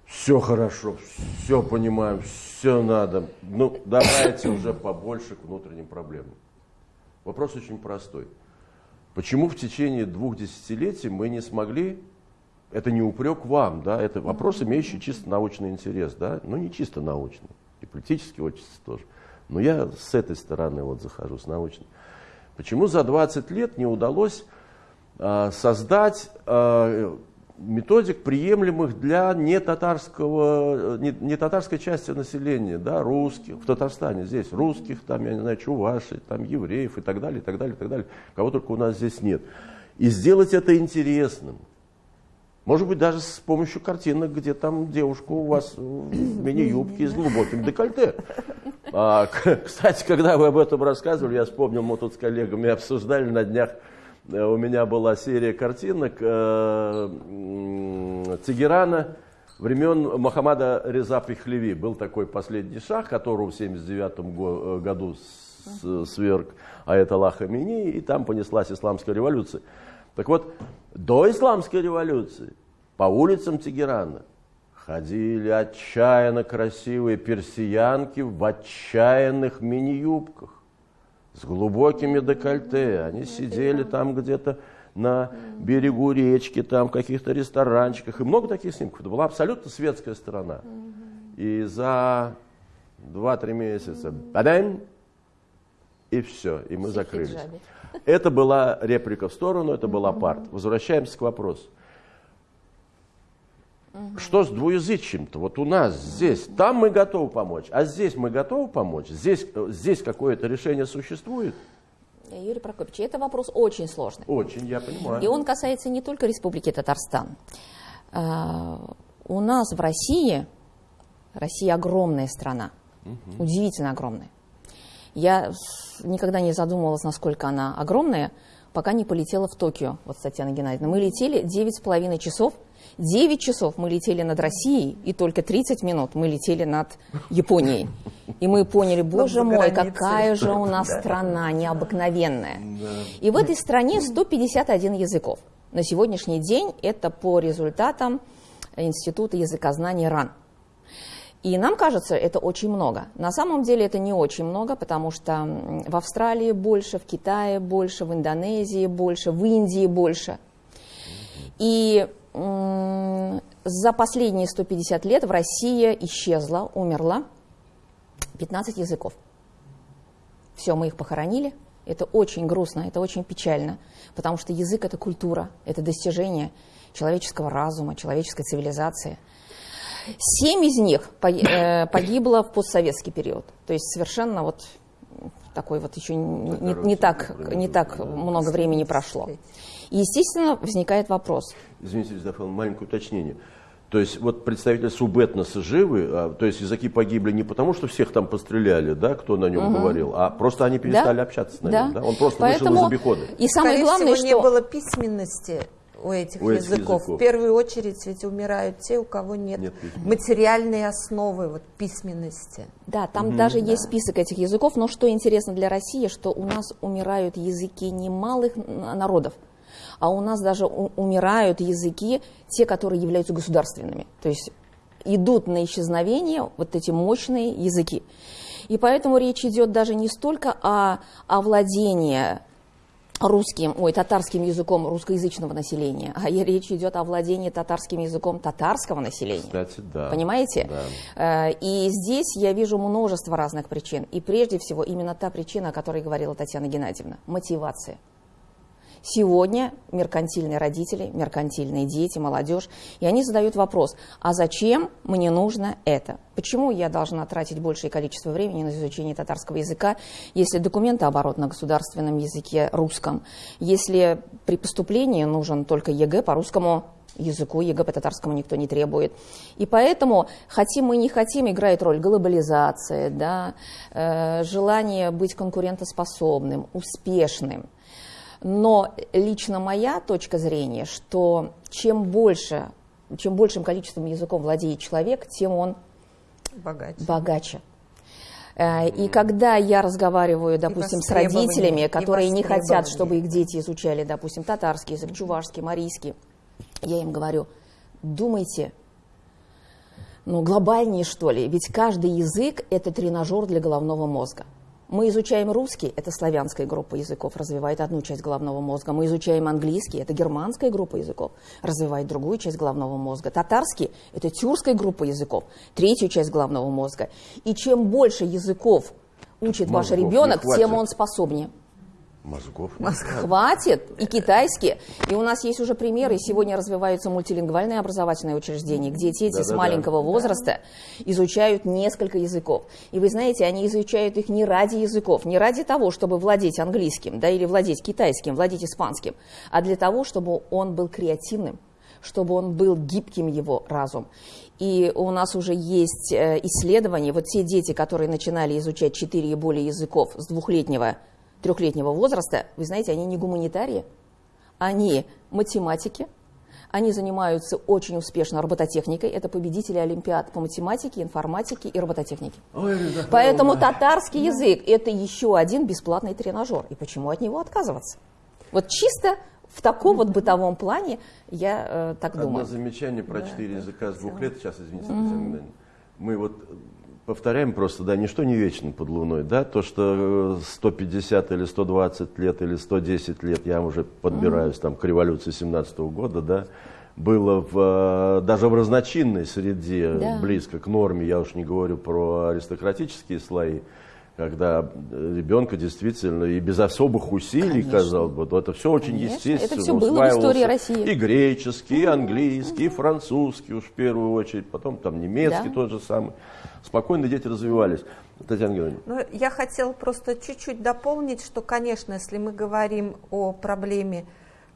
все хорошо, все понимаем, все надо. Ну, давайте уже побольше к внутренним проблемам. Вопрос очень простой. Почему в течение двух десятилетий мы не смогли, это не упрек вам, да, это вопрос, имеющий чисто научный интерес, да, ну не чисто научный, и политический очень тоже. Но я с этой стороны вот захожу, с научной. Почему за 20 лет не удалось э, создать э, методик, приемлемых для не, татарского, не, не татарской части населения, да, русских, в Татарстане здесь русских, там, я не знаю, чувашей, там, евреев и так далее, и так далее, и так далее, кого только у нас здесь нет. И сделать это интересным. Может быть, даже с помощью картинок, где там девушка у вас в мини-юбке с глубоким декольте. А, кстати, когда вы об этом рассказывали, я вспомнил, мы тут с коллегами обсуждали на днях Э, у меня была серия картинок э, Тегерана времен Мухаммада Реза Пехлеви. Был такой последний шах, которого в 79 э, году сверг Аятолла Хамини, и там понеслась исламская революция. Так вот, до исламской революции по улицам Тегерана ходили отчаянно красивые персиянки в отчаянных мини-юбках с глубокими декольте. Они сидели там где-то на берегу речки, там в каких-то ресторанчиках. И много таких снимков. Это была абсолютно светская сторона. И за 2-3 месяца бадам, и все, и мы закрылись. Это была реплика в сторону, это был апарт. Возвращаемся к вопросу. Угу. Что с двуязычием-то? Вот у нас здесь, там мы готовы помочь, а здесь мы готовы помочь? Здесь, здесь какое-то решение существует? Юрий Прокопьевич, это вопрос очень сложный. Очень, я понимаю. И он касается не только Республики Татарстан. А, у нас в России, Россия огромная страна, угу. удивительно огромная. Я никогда не задумывалась, насколько она огромная, пока не полетела в Токио, вот с Татьяной Геннадьевной. Мы летели 9,5 часов – 9 часов мы летели над Россией, и только 30 минут мы летели над Японией. И мы поняли, боже мой, какая же у нас страна необыкновенная. И в этой стране 151 языков. На сегодняшний день это по результатам Института языкознания РАН. И нам кажется, это очень много. На самом деле это не очень много, потому что в Австралии больше, в Китае больше, в Индонезии больше, в Индии больше. И за последние 150 лет в России исчезла, умерла 15 языков. Все, мы их похоронили. Это очень грустно, это очень печально, потому что язык – это культура, это достижение человеческого разума, человеческой цивилизации. Семь из них э, погибло в постсоветский период. То есть совершенно вот такой вот еще не, не так, не так много времени прошло. И, естественно, возникает вопрос. Извините, Лизафел, маленькое уточнение. То есть вот представители субэтноса живы, а, то есть языки погибли не потому, что всех там постреляли, да, кто на нем угу. говорил, а просто они перестали да? общаться на да. нем, да? Он просто Поэтому... вышел из обихода. И самое Скорее главное, всего, что... не было письменности у этих, у этих языков. языков. В первую очередь ведь умирают те, у кого нет, нет материальной основы вот, письменности. Да, там угу, даже да. есть список этих языков, но что интересно для России, что у нас умирают языки немалых народов а у нас даже умирают языки, те, которые являются государственными. То есть идут на исчезновение вот эти мощные языки. И поэтому речь идет даже не столько о, владении русским, ой, татарским языком русскоязычного населения, а речь идет о владении татарским языком татарского населения. Кстати, да. Понимаете? Да. Э, и здесь я вижу множество разных причин. И прежде всего именно та причина, о которой говорила Татьяна Геннадьевна – мотивация. Сегодня меркантильные родители, меркантильные дети, молодежь, и они задают вопрос, а зачем мне нужно это? Почему я должна тратить большее количество времени на изучение татарского языка, если документооборот на государственном языке русском, если при поступлении нужен только ЕГЭ по русскому языку, ЕГЭ по татарскому никто не требует. И поэтому, хотим мы не хотим, играет роль глобализация, да, э, желание быть конкурентоспособным, успешным. Но лично моя точка зрения, что чем больше, чем большим количеством языков владеет человек, тем он богаче. богаче. Э, и когда я разговариваю, допустим, с родителями, которые не хотят, чтобы их дети изучали, допустим, татарский язык, чувашский, марийский, я им говорю, думайте, ну, глобальнее, что ли, ведь каждый язык – это тренажер для головного мозга. Мы изучаем русский, это славянская группа языков, развивает одну часть головного мозга. Мы изучаем английский, это германская группа языков, развивает другую часть головного мозга. Татарский, это тюркская группа языков, третью часть головного мозга. И чем больше языков учит Мозгов ваш ребенок, тем он способнее. Мозгов. Хватит. И китайские. И у нас есть уже примеры. Сегодня развиваются мультилингвальные образовательные учреждения, где дети да, с да, маленького да. возраста изучают несколько языков. И вы знаете, они изучают их не ради языков, не ради того, чтобы владеть английским, да, или владеть китайским, владеть испанским, а для того, чтобы он был креативным, чтобы он был гибким его разум. И у нас уже есть э, исследования, вот те дети, которые начинали изучать четыре и более языков с двухлетнего трехлетнего возраста, вы знаете, они не гуманитарии, они математики, они занимаются очень успешно робототехникой. Это победители Олимпиад по математике, информатике и робототехнике. Ой, да, Поэтому да. татарский язык – это еще один бесплатный тренажер. И почему от него отказываться? Вот чисто в таком вот бытовом плане я э, так Одно думаю. Одно замечание про четыре да, языка с двух лет. Сейчас, извините, mm-hmm. мы вот повторяем просто, да, ничто не вечно под Луной, да, то, что 150 или 120 лет или 110 лет, я уже подбираюсь там к революции 17 -го года, да, было в, даже в разночинной среде да. близко к норме, я уж не говорю про аристократические слои, когда ребенка действительно и без особых усилий, Конечно. казалось бы, это все очень Конечно. естественно. Это все было в истории России. И греческий, и английский, и французский уж в первую очередь, потом там немецкий да. тот же самый. Спокойно дети развивались. Татьяна Георгиевна. Ну, я хотела просто чуть-чуть дополнить, что, конечно, если мы говорим о проблеме,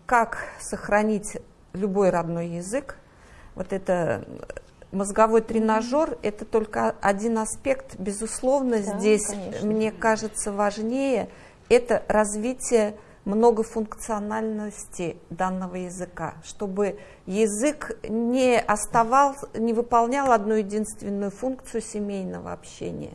как сохранить любой родной язык, вот это мозговой тренажер – это только один аспект. Безусловно, да, здесь, конечно. мне кажется, важнее – это развитие многофункциональности данного языка, чтобы язык не оставал, не выполнял одну единственную функцию семейного общения.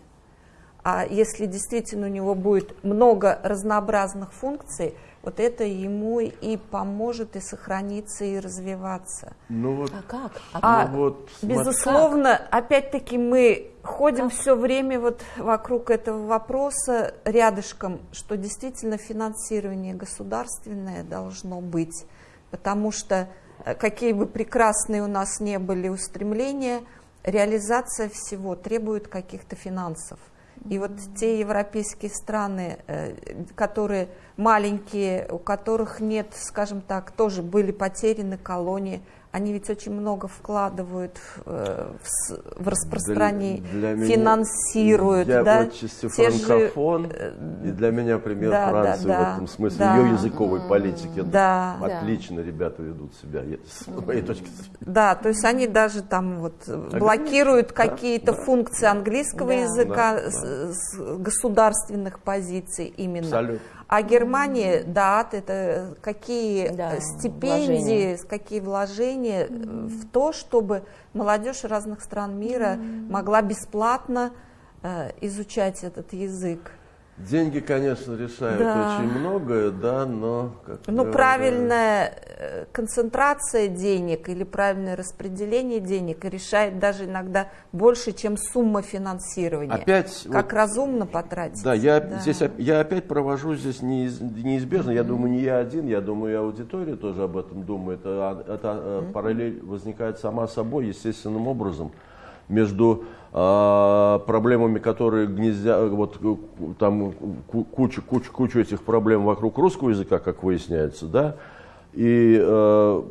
А если действительно у него будет много разнообразных функций – вот это ему и поможет и сохраниться, и развиваться. Ну вот, а как? А, а ну вот, безусловно, опять-таки мы ходим как? все время вот вокруг этого вопроса рядышком, что действительно финансирование государственное должно быть, потому что э, какие бы прекрасные у нас не были устремления, реализация всего требует каких-то финансов. И вот те европейские страны, э, которые маленькие, у которых нет, скажем так, тоже были потеряны колонии, они ведь очень много вкладывают в, э, в, в распространение, для, для финансируют. Меня, я да? отчасти франкофон, же, э, и для меня пример да, Франции да, в этом смысле, да, ее языковой политики. Да, Отлично да. ребята ведут себя, с моей точки зрения. Да, то есть они даже там вот блокируют да, какие-то да, функции английского да, языка да, с, с государственных позиций именно. Абсолютно. А Германия, да, это какие да, стипендии, вложения. какие вложения mm-hmm. в то, чтобы молодежь разных стран мира mm-hmm. могла бесплатно э, изучать этот язык. Деньги, конечно, решают да. очень многое, да, но... Как но говоря... правильная э, концентрация денег или правильное распределение денег решает даже иногда больше, чем сумма финансирования. Опять... Как вот, разумно потратить. Да, я, да. Здесь, я опять провожу здесь неизбежно, mm-hmm. я думаю, не я один, я думаю, и аудитория тоже об этом думает. Это, это mm-hmm. параллель возникает сама собой, естественным образом. между проблемами, которые гнездят, вот там куча, куча, куча этих проблем вокруг русского языка, как выясняется, да, и э,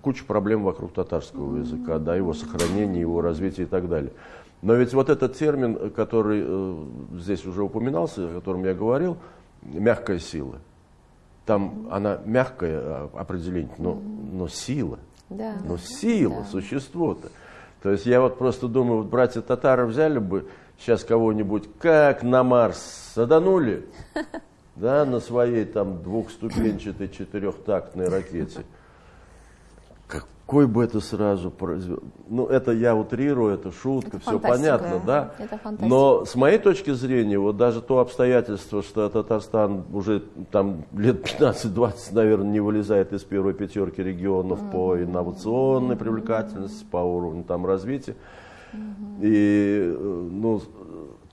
куча проблем вокруг татарского языка, да, его сохранения, его развития и так далее. Но ведь вот этот термин, который э, здесь уже упоминался, о котором я говорил, мягкая сила. Там она мягкая а, определение, но, но сила. Да. Но сила, да. существо-то. То есть я вот просто думаю, вот братья татары взяли бы сейчас кого-нибудь, как на Марс саданули, да, на своей там двухступенчатой четырехтактной ракете какой бы это сразу произвел. Ну, это я утрирую, это шутка, это все понятно, да? Это Но с моей точки зрения, вот даже то обстоятельство, что Татарстан уже там лет 15-20, наверное, не вылезает из первой пятерки регионов mm-hmm. по инновационной привлекательности, по уровню там развития. Mm-hmm. И, э, ну,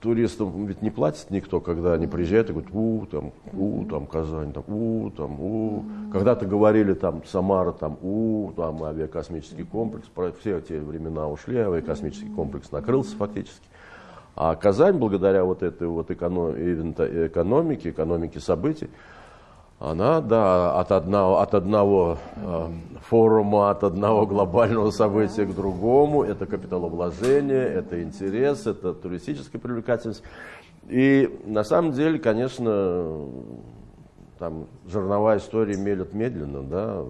туристам ведь не платит никто, когда они приезжают и говорят, у, там, у, там, Казань, там, у, там, у. Когда-то говорили, там, Самара, там, у, там, авиакосмический комплекс. Все те времена ушли, авиакосмический комплекс накрылся фактически. А Казань, благодаря вот этой вот экономике, экономике событий, она, да, от одного, от одного э, форума, от одного глобального события к другому, это капиталовложение, это интерес, это туристическая привлекательность. И на самом деле, конечно, там жерновая история мелет медленно, да,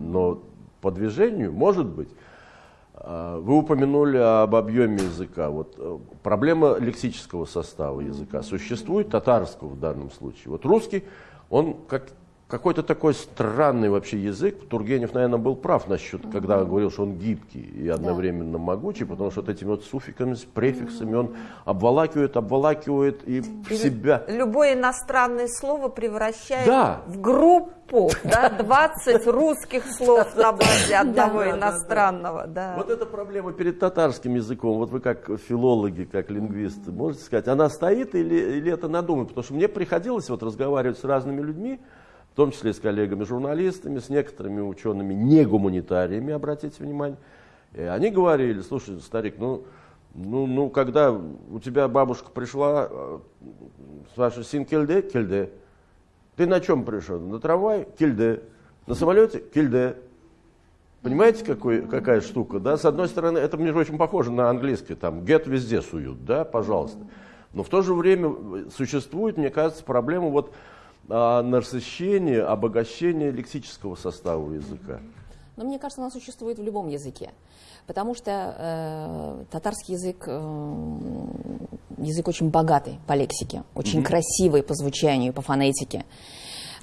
но по движению, может быть, э, вы упомянули об объеме языка. Вот э, проблема лексического состава языка существует, татарского в данном случае. Вот русский он как, какой-то такой странный вообще язык. Тургенев, наверное, был прав насчет, угу. когда говорил, что он гибкий и одновременно да. могучий, потому что вот этими вот суффиками, с префиксами он обволакивает, обволакивает и, и в себя. Любое иностранное слово превращает да. в группу, да, 20 русских слов на базе одного иностранного. Да. Вот эта проблема перед татарским языком, вот вы как филологи, как лингвисты, можете сказать, она стоит или, или это надумано? Потому что мне приходилось вот разговаривать с разными людьми, в том числе с коллегами-журналистами, с некоторыми учеными, не гуманитариями, обратите внимание. И они говорили, слушай, старик, ну, ну, ну, когда у тебя бабушка пришла, э, спрашивает, син кельде? Кельде. Ты на чем пришел? На трамвай? Кельде. На самолете? Кельде. Понимаете, какой, какая штука, да? С одной стороны, это, мне очень похоже на английский, там, get везде суют, да, пожалуйста. Но в то же время существует, мне кажется, проблема вот насыщение, обогащение лексического состава языка. Но мне кажется, она существует в любом языке. Потому что э, татарский язык э, язык очень богатый по лексике, очень mm-hmm. красивый по звучанию, по фонетике.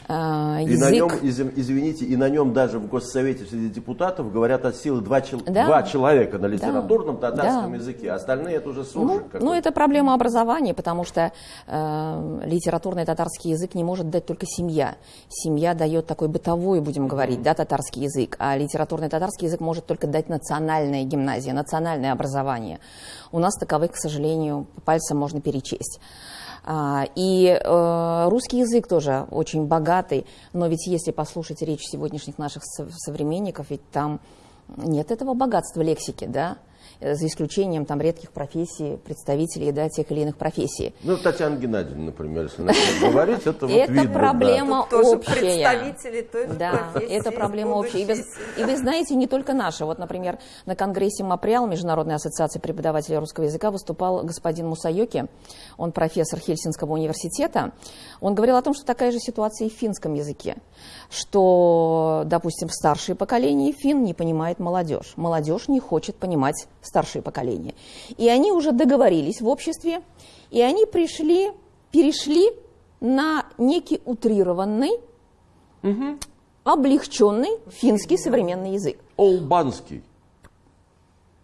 А, и на нем, извините, и на нем даже в Госсовете среди депутатов говорят от силы два, чел... да. два человека на литературном да. татарском да. языке, остальные это уже суржик. Ну, ну, это проблема образования, потому что э, литературный татарский язык не может дать только семья. Семья дает такой бытовой, будем говорить, да, татарский язык, а литературный татарский язык может только дать национальная гимназия, национальное образование. У нас таковых, к сожалению, по пальцам можно перечесть. А, и э, русский язык тоже очень богатый, но ведь если послушать речь сегодняшних наших современников, ведь там нет этого богатства лексики, да? Э, за исключением там редких профессий, представителей да, тех или иных профессий. Ну, Татьяна Геннадьевна, например, если начнем говорить, это вот Это видно, проблема да. общая. представители той Да, это проблема общая. И вы, и вы знаете, не только наша. Вот, например, на Конгрессе МАПРИАЛ, Международной ассоциации преподавателей русского языка, выступал господин Мусайоки, он профессор Хельсинского университета. Он говорил о том, что такая же ситуация и в финском языке что, допустим, старшее поколение фин не понимает молодежь. Молодежь не хочет понимать старшее поколение. И они уже договорились в обществе, и они пришли, перешли на некий утрированный, угу. облегченный финский современный язык. Олбанский.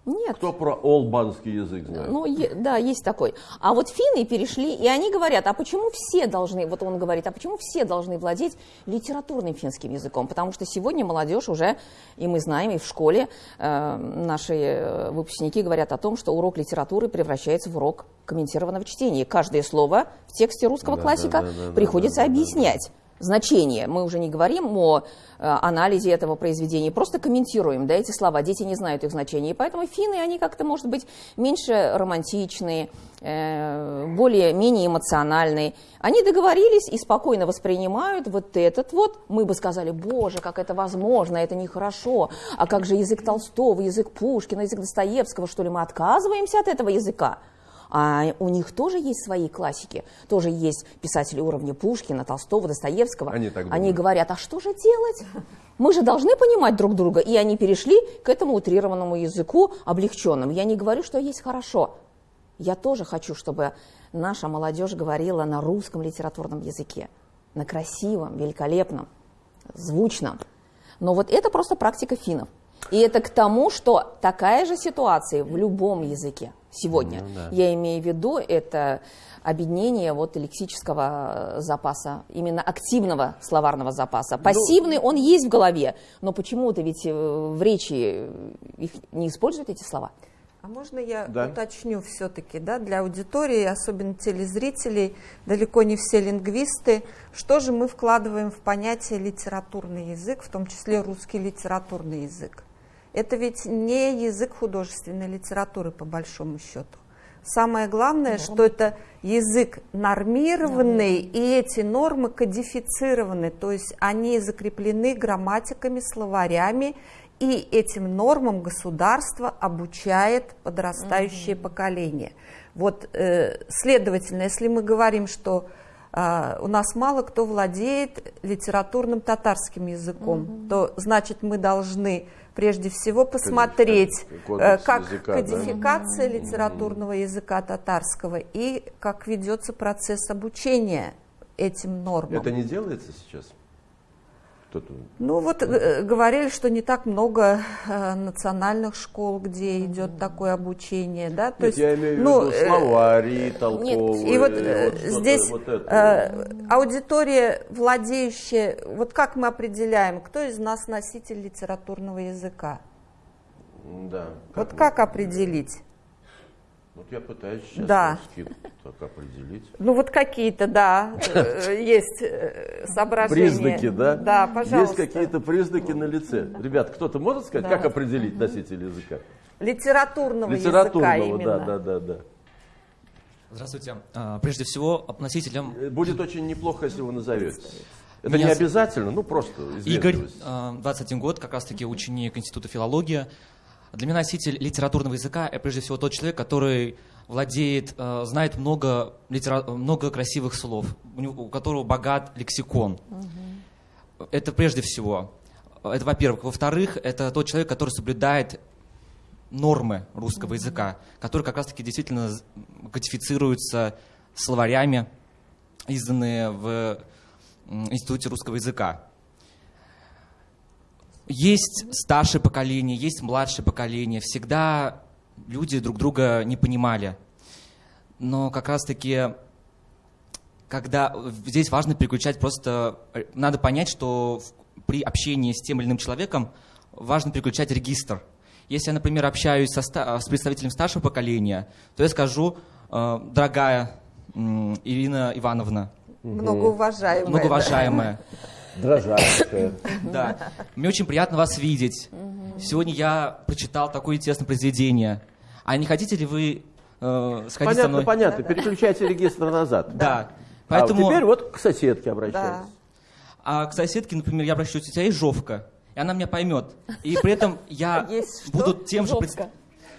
Нет. Кто про олбанский язык знает? Ну, да, есть такой. А вот финны перешли, и они говорят, а почему все должны, вот он говорит, а почему все должны владеть литературным финским языком? Потому что сегодня молодежь уже, и мы знаем, и в школе э, наши э, выпускники говорят о том, что урок литературы превращается в урок комментированного чтения. Каждое слово в тексте русского да, классика да, да, да, приходится да, да, объяснять. Да, да значение. Мы уже не говорим о э, анализе этого произведения, просто комментируем да, эти слова. Дети не знают их значения. И поэтому финны, они как-то, может быть, меньше романтичные, э, более, менее эмоциональные. Они договорились и спокойно воспринимают вот этот вот. Мы бы сказали, боже, как это возможно, это нехорошо. А как же язык Толстого, язык Пушкина, язык Достоевского, что ли мы отказываемся от этого языка? А у них тоже есть свои классики, тоже есть писатели уровня Пушкина, Толстого, Достоевского. Они, так они говорят, а что же делать? Мы же должны понимать друг друга. И они перешли к этому утрированному языку облегченным. Я не говорю, что есть хорошо. Я тоже хочу, чтобы наша молодежь говорила на русском литературном языке, на красивом, великолепном, звучном. Но вот это просто практика финнов. И это к тому, что такая же ситуация в любом языке сегодня. Ну, да. Я имею в виду это объединение вот лексического запаса, именно активного словарного запаса. Ну, Пассивный он есть в голове, но почему-то ведь э, в речи их не используют эти слова. А можно я да. уточню все-таки, да, для аудитории, особенно телезрителей, далеко не все лингвисты, что же мы вкладываем в понятие литературный язык, в том числе русский литературный язык? Это ведь не язык художественной литературы, по большому счету. Самое главное, что это язык нормированный, и эти нормы кодифицированы, то есть они закреплены грамматиками, словарями, и этим нормам государство обучает подрастающее угу. поколение. Вот, э, следовательно, если мы говорим, что э, у нас мало кто владеет литературным татарским языком, угу. то значит мы должны прежде всего посмотреть, э, как языка, кодификация да? литературного языка татарского и как ведется процесс обучения этим нормам. Это не делается сейчас? Кто-то... Ну вот э, говорили, что не так много э, национальных школ, где идет такое обучение, да? То Нет, есть, я имею ну, в виду словари, толковые. Нет, и вот, вот здесь вот э, аудитория, владеющая, вот как мы определяем, кто из нас носитель литературного языка? Да. Как вот как определить? Вот я пытаюсь сейчас да. так определить. Ну вот какие-то, да, э, есть э, соображения. Признаки, да? Да, пожалуйста. Есть какие-то признаки на лице. Ребят, кто-то может сказать, как определить носитель языка? Литературного, Литературного языка именно. да, да, да, да. Здравствуйте. А, прежде всего, носителем... Э, будет очень неплохо, если вы назовете. Это Меня... не обязательно, ну просто Игорь, 21 год, как раз-таки ученик Института филологии. Для меня носитель литературного языка – прежде всего тот человек, который владеет, э, знает много, литера... много красивых слов, у, которого богат лексикон. Угу. Это прежде всего. Это во-первых. Во-вторых, это тот человек, который соблюдает нормы русского языка, которые как раз-таки действительно кодифицируются словарями, изданные в Институте русского языка. Есть старшее поколение, есть младшее поколение. Всегда люди друг друга не понимали. Но как раз-таки, когда здесь важно переключать просто... Надо понять, что при общении с тем или иным человеком важно переключать регистр. Если я, например, общаюсь со, с представителем старшего поколения, то я скажу, э, дорогая Ирина Ивановна. Многоуважаемая. Многоуважаемая. Дрожащая. Да. Мне очень приятно вас видеть. Сегодня я прочитал такое интересное произведение. А не хотите ли вы э, сходить понятно, со мной? Понятно, переключайте регистр назад. Да. Поэтому... А теперь вот к соседке обращайтесь. Да. А к соседке, например, я обращаюсь, у тебя есть жовка, и она меня поймет. И при этом я буду тем же...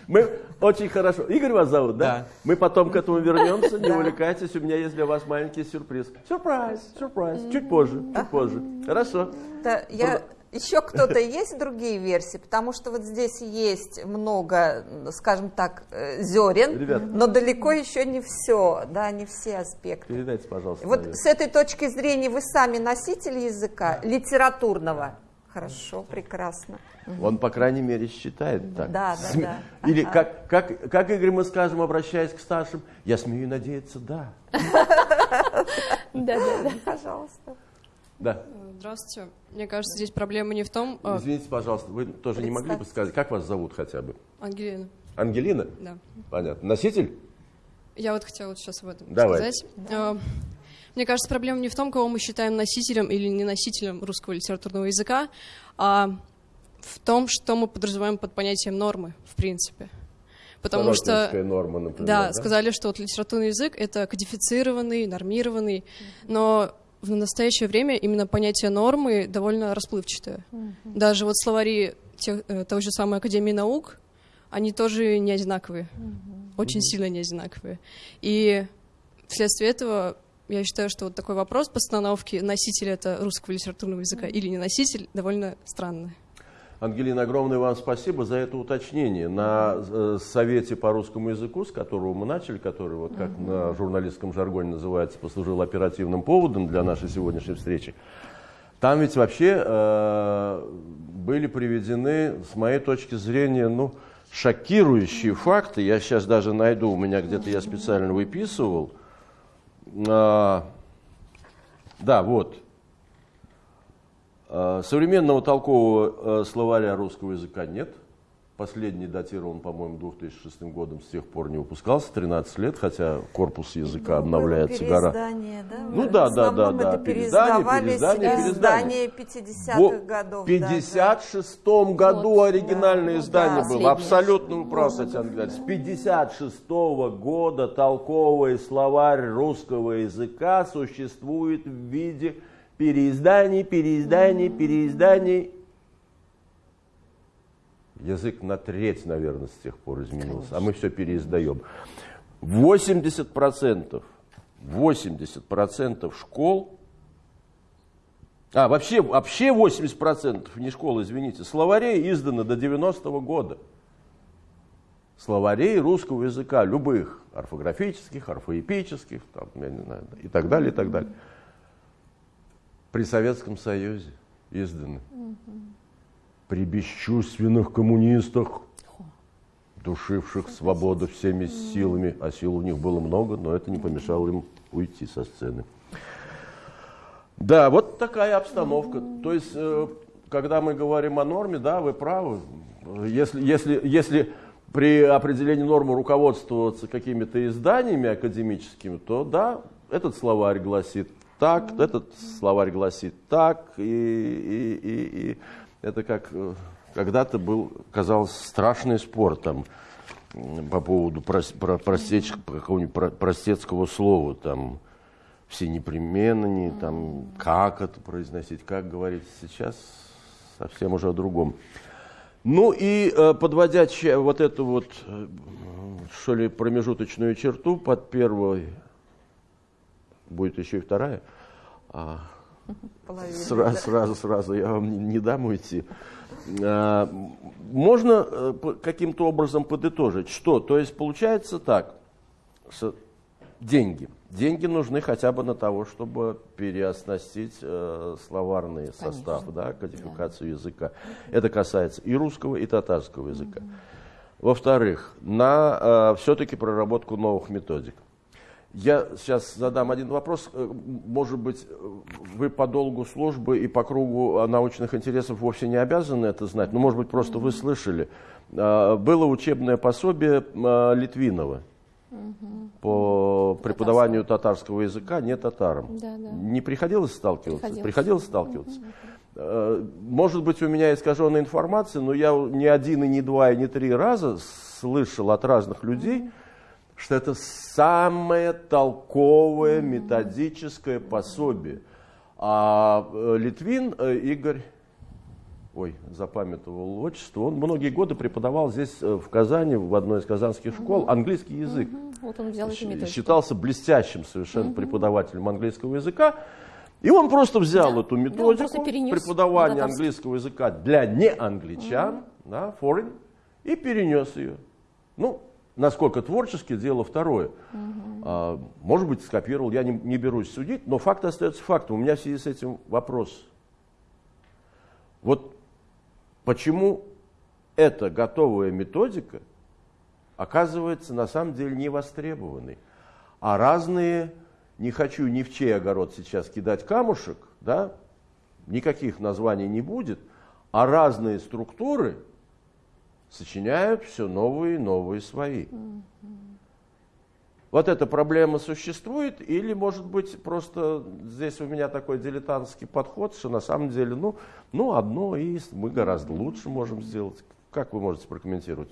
Мы очень хорошо. Игорь вас зовут, да? Да. Мы потом к этому вернемся, не увлекайтесь. У меня есть для вас маленький сюрприз. Сюрприз, сюрприз. Чуть позже, чуть позже. Хорошо. Да, я... Еще кто-то есть другие версии, потому что вот здесь есть много, скажем так, э, зерен, Ребят, но далеко еще не все, да, не все аспекты. Передайте, пожалуйста. Вот с этой точки зрения вы сами носитель языка литературного. Хорошо, прекрасно. Он, по крайней мере, считает так. Да, да, да. Или как, как, как, Игорь, мы скажем, обращаясь к старшим, я смею надеяться, да. Да, да, да. Пожалуйста. Да. Здравствуйте. Мне кажется, здесь проблема не в том... А Извините, пожалуйста, вы тоже не могли бы сказать, как вас зовут хотя бы? Ангелина. Ангелина? Да. Понятно. Носитель? Я вот хотела вот сейчас об этом Давай. сказать. А, Мне кажется, проблема не в том, кого мы считаем носителем или не носителем русского литературного языка, а в том, что мы подразумеваем под понятием нормы, в принципе. Потому что, норма, например, да, да, сказали, что вот литературный язык — это кодифицированный, нормированный, mm-hmm. но в настоящее время именно понятие нормы довольно расплывчатое. Mm-hmm. Даже вот словари тех, э, той же самой Академии наук, они тоже не одинаковые, mm-hmm. очень mm-hmm. сильно не одинаковые. И вследствие этого я считаю, что вот такой вопрос постановки, носитель это русского литературного языка mm-hmm. или не носитель, довольно странный. Ангелина, огромное вам спасибо за это уточнение. На э, совете по русскому языку, с которого мы начали, который, вот как на журналистском жаргоне называется, послужил оперативным поводом для нашей сегодняшней встречи, там ведь вообще э, были приведены, с моей точки зрения, ну, шокирующие факты. Я сейчас даже найду, у меня где-то я специально выписывал. А, да, вот. А, современного толкового э, словаря русского языка нет. Последний датирован, по-моему, 2006 годом, с тех пор не выпускался, 13 лет, хотя корпус языка ну, обновляется гора. Да? Ну да, да, да, да, переиздание, переиздание, переиздание 50-х годов. В 56-м да, году вот, оригинальное да, издание да, было, абсолютно вы правы, Татьяна Геннадьевна. С 56 -го года толковый словарь русского языка существует в виде переизданий, переизданий, переизданий Язык на треть, наверное, с тех пор изменился, Конечно. а мы все переиздаем. 80%, 80% школ, а вообще, вообще 80% не школ, извините, словарей издано до 90-го года. Словарей русского языка, любых, орфографических, орфоэпических, там, я не знаю, и так далее, и так далее. При Советском Союзе изданы. Угу при бесчувственных коммунистах, душивших свободу всеми силами, а сил у них было много, но это не помешало им уйти со сцены. Да, вот такая обстановка. То есть, э, когда мы говорим о норме, да, вы правы. Если, если, если при определении нормы руководствоваться какими-то изданиями академическими, то да, этот словарь гласит так, этот словарь гласит так, и, и, и, и это как э, когда-то был, казалось, страшный спор там по поводу про, простеч, какого-нибудь простецкого слова, там, все непременно, не, там, как это произносить, как говорить. Сейчас совсем уже о другом. Ну и э, подводя вот эту вот, э, что ли, промежуточную черту под первой, будет еще и вторая, а, Сразу, сразу, сразу, я вам не, не дам уйти. А, можно э, каким-то образом подытожить, что? То есть получается так, деньги. Деньги нужны хотя бы на того, чтобы переоснастить э, словарный Конечно. состав, да, кодификацию да. языка. Это касается и русского, и татарского языка. Угу. Во-вторых, на э, все-таки проработку новых методик. Я сейчас задам один вопрос. Э, может быть, вы по долгу службы и по кругу научных интересов вовсе не обязаны это знать, но, может быть, просто вы слышали. Было учебное пособие Литвинова по преподаванию татарского языка не татарам. Да, да. Не приходилось сталкиваться? Приходилось, приходилось сталкиваться. Угу. Может быть, у меня искаженная информация, но я не один, и не два, и не три раза слышал от разных людей, угу что это самое толковое методическое пособие. А э, Литвин э, Игорь, ой, запамятовал отчество, он многие годы преподавал здесь э, в Казани, в одной из казанских школ, английский язык. Вот он взял эту Считался блестящим совершенно преподавателем английского языка. И он просто взял да. эту методику да, преподавания английского языка для неангличан, да, foreign, и перенес ее. Ну, Насколько творчески, дело второе. Угу. А, может быть, скопировал, я не, не берусь судить, но факт остается фактом. У меня в связи с этим вопрос. Вот почему эта готовая методика оказывается на самом деле не востребованной, а разные, не хочу ни в чей огород сейчас кидать камушек, да, никаких названий не будет, а разные структуры – сочиняют все новые и новые свои. Вот эта проблема существует, или, может быть, просто здесь у меня такой дилетантский подход, что на самом деле, ну, ну одно и мы гораздо лучше можем сделать. Как вы можете прокомментировать?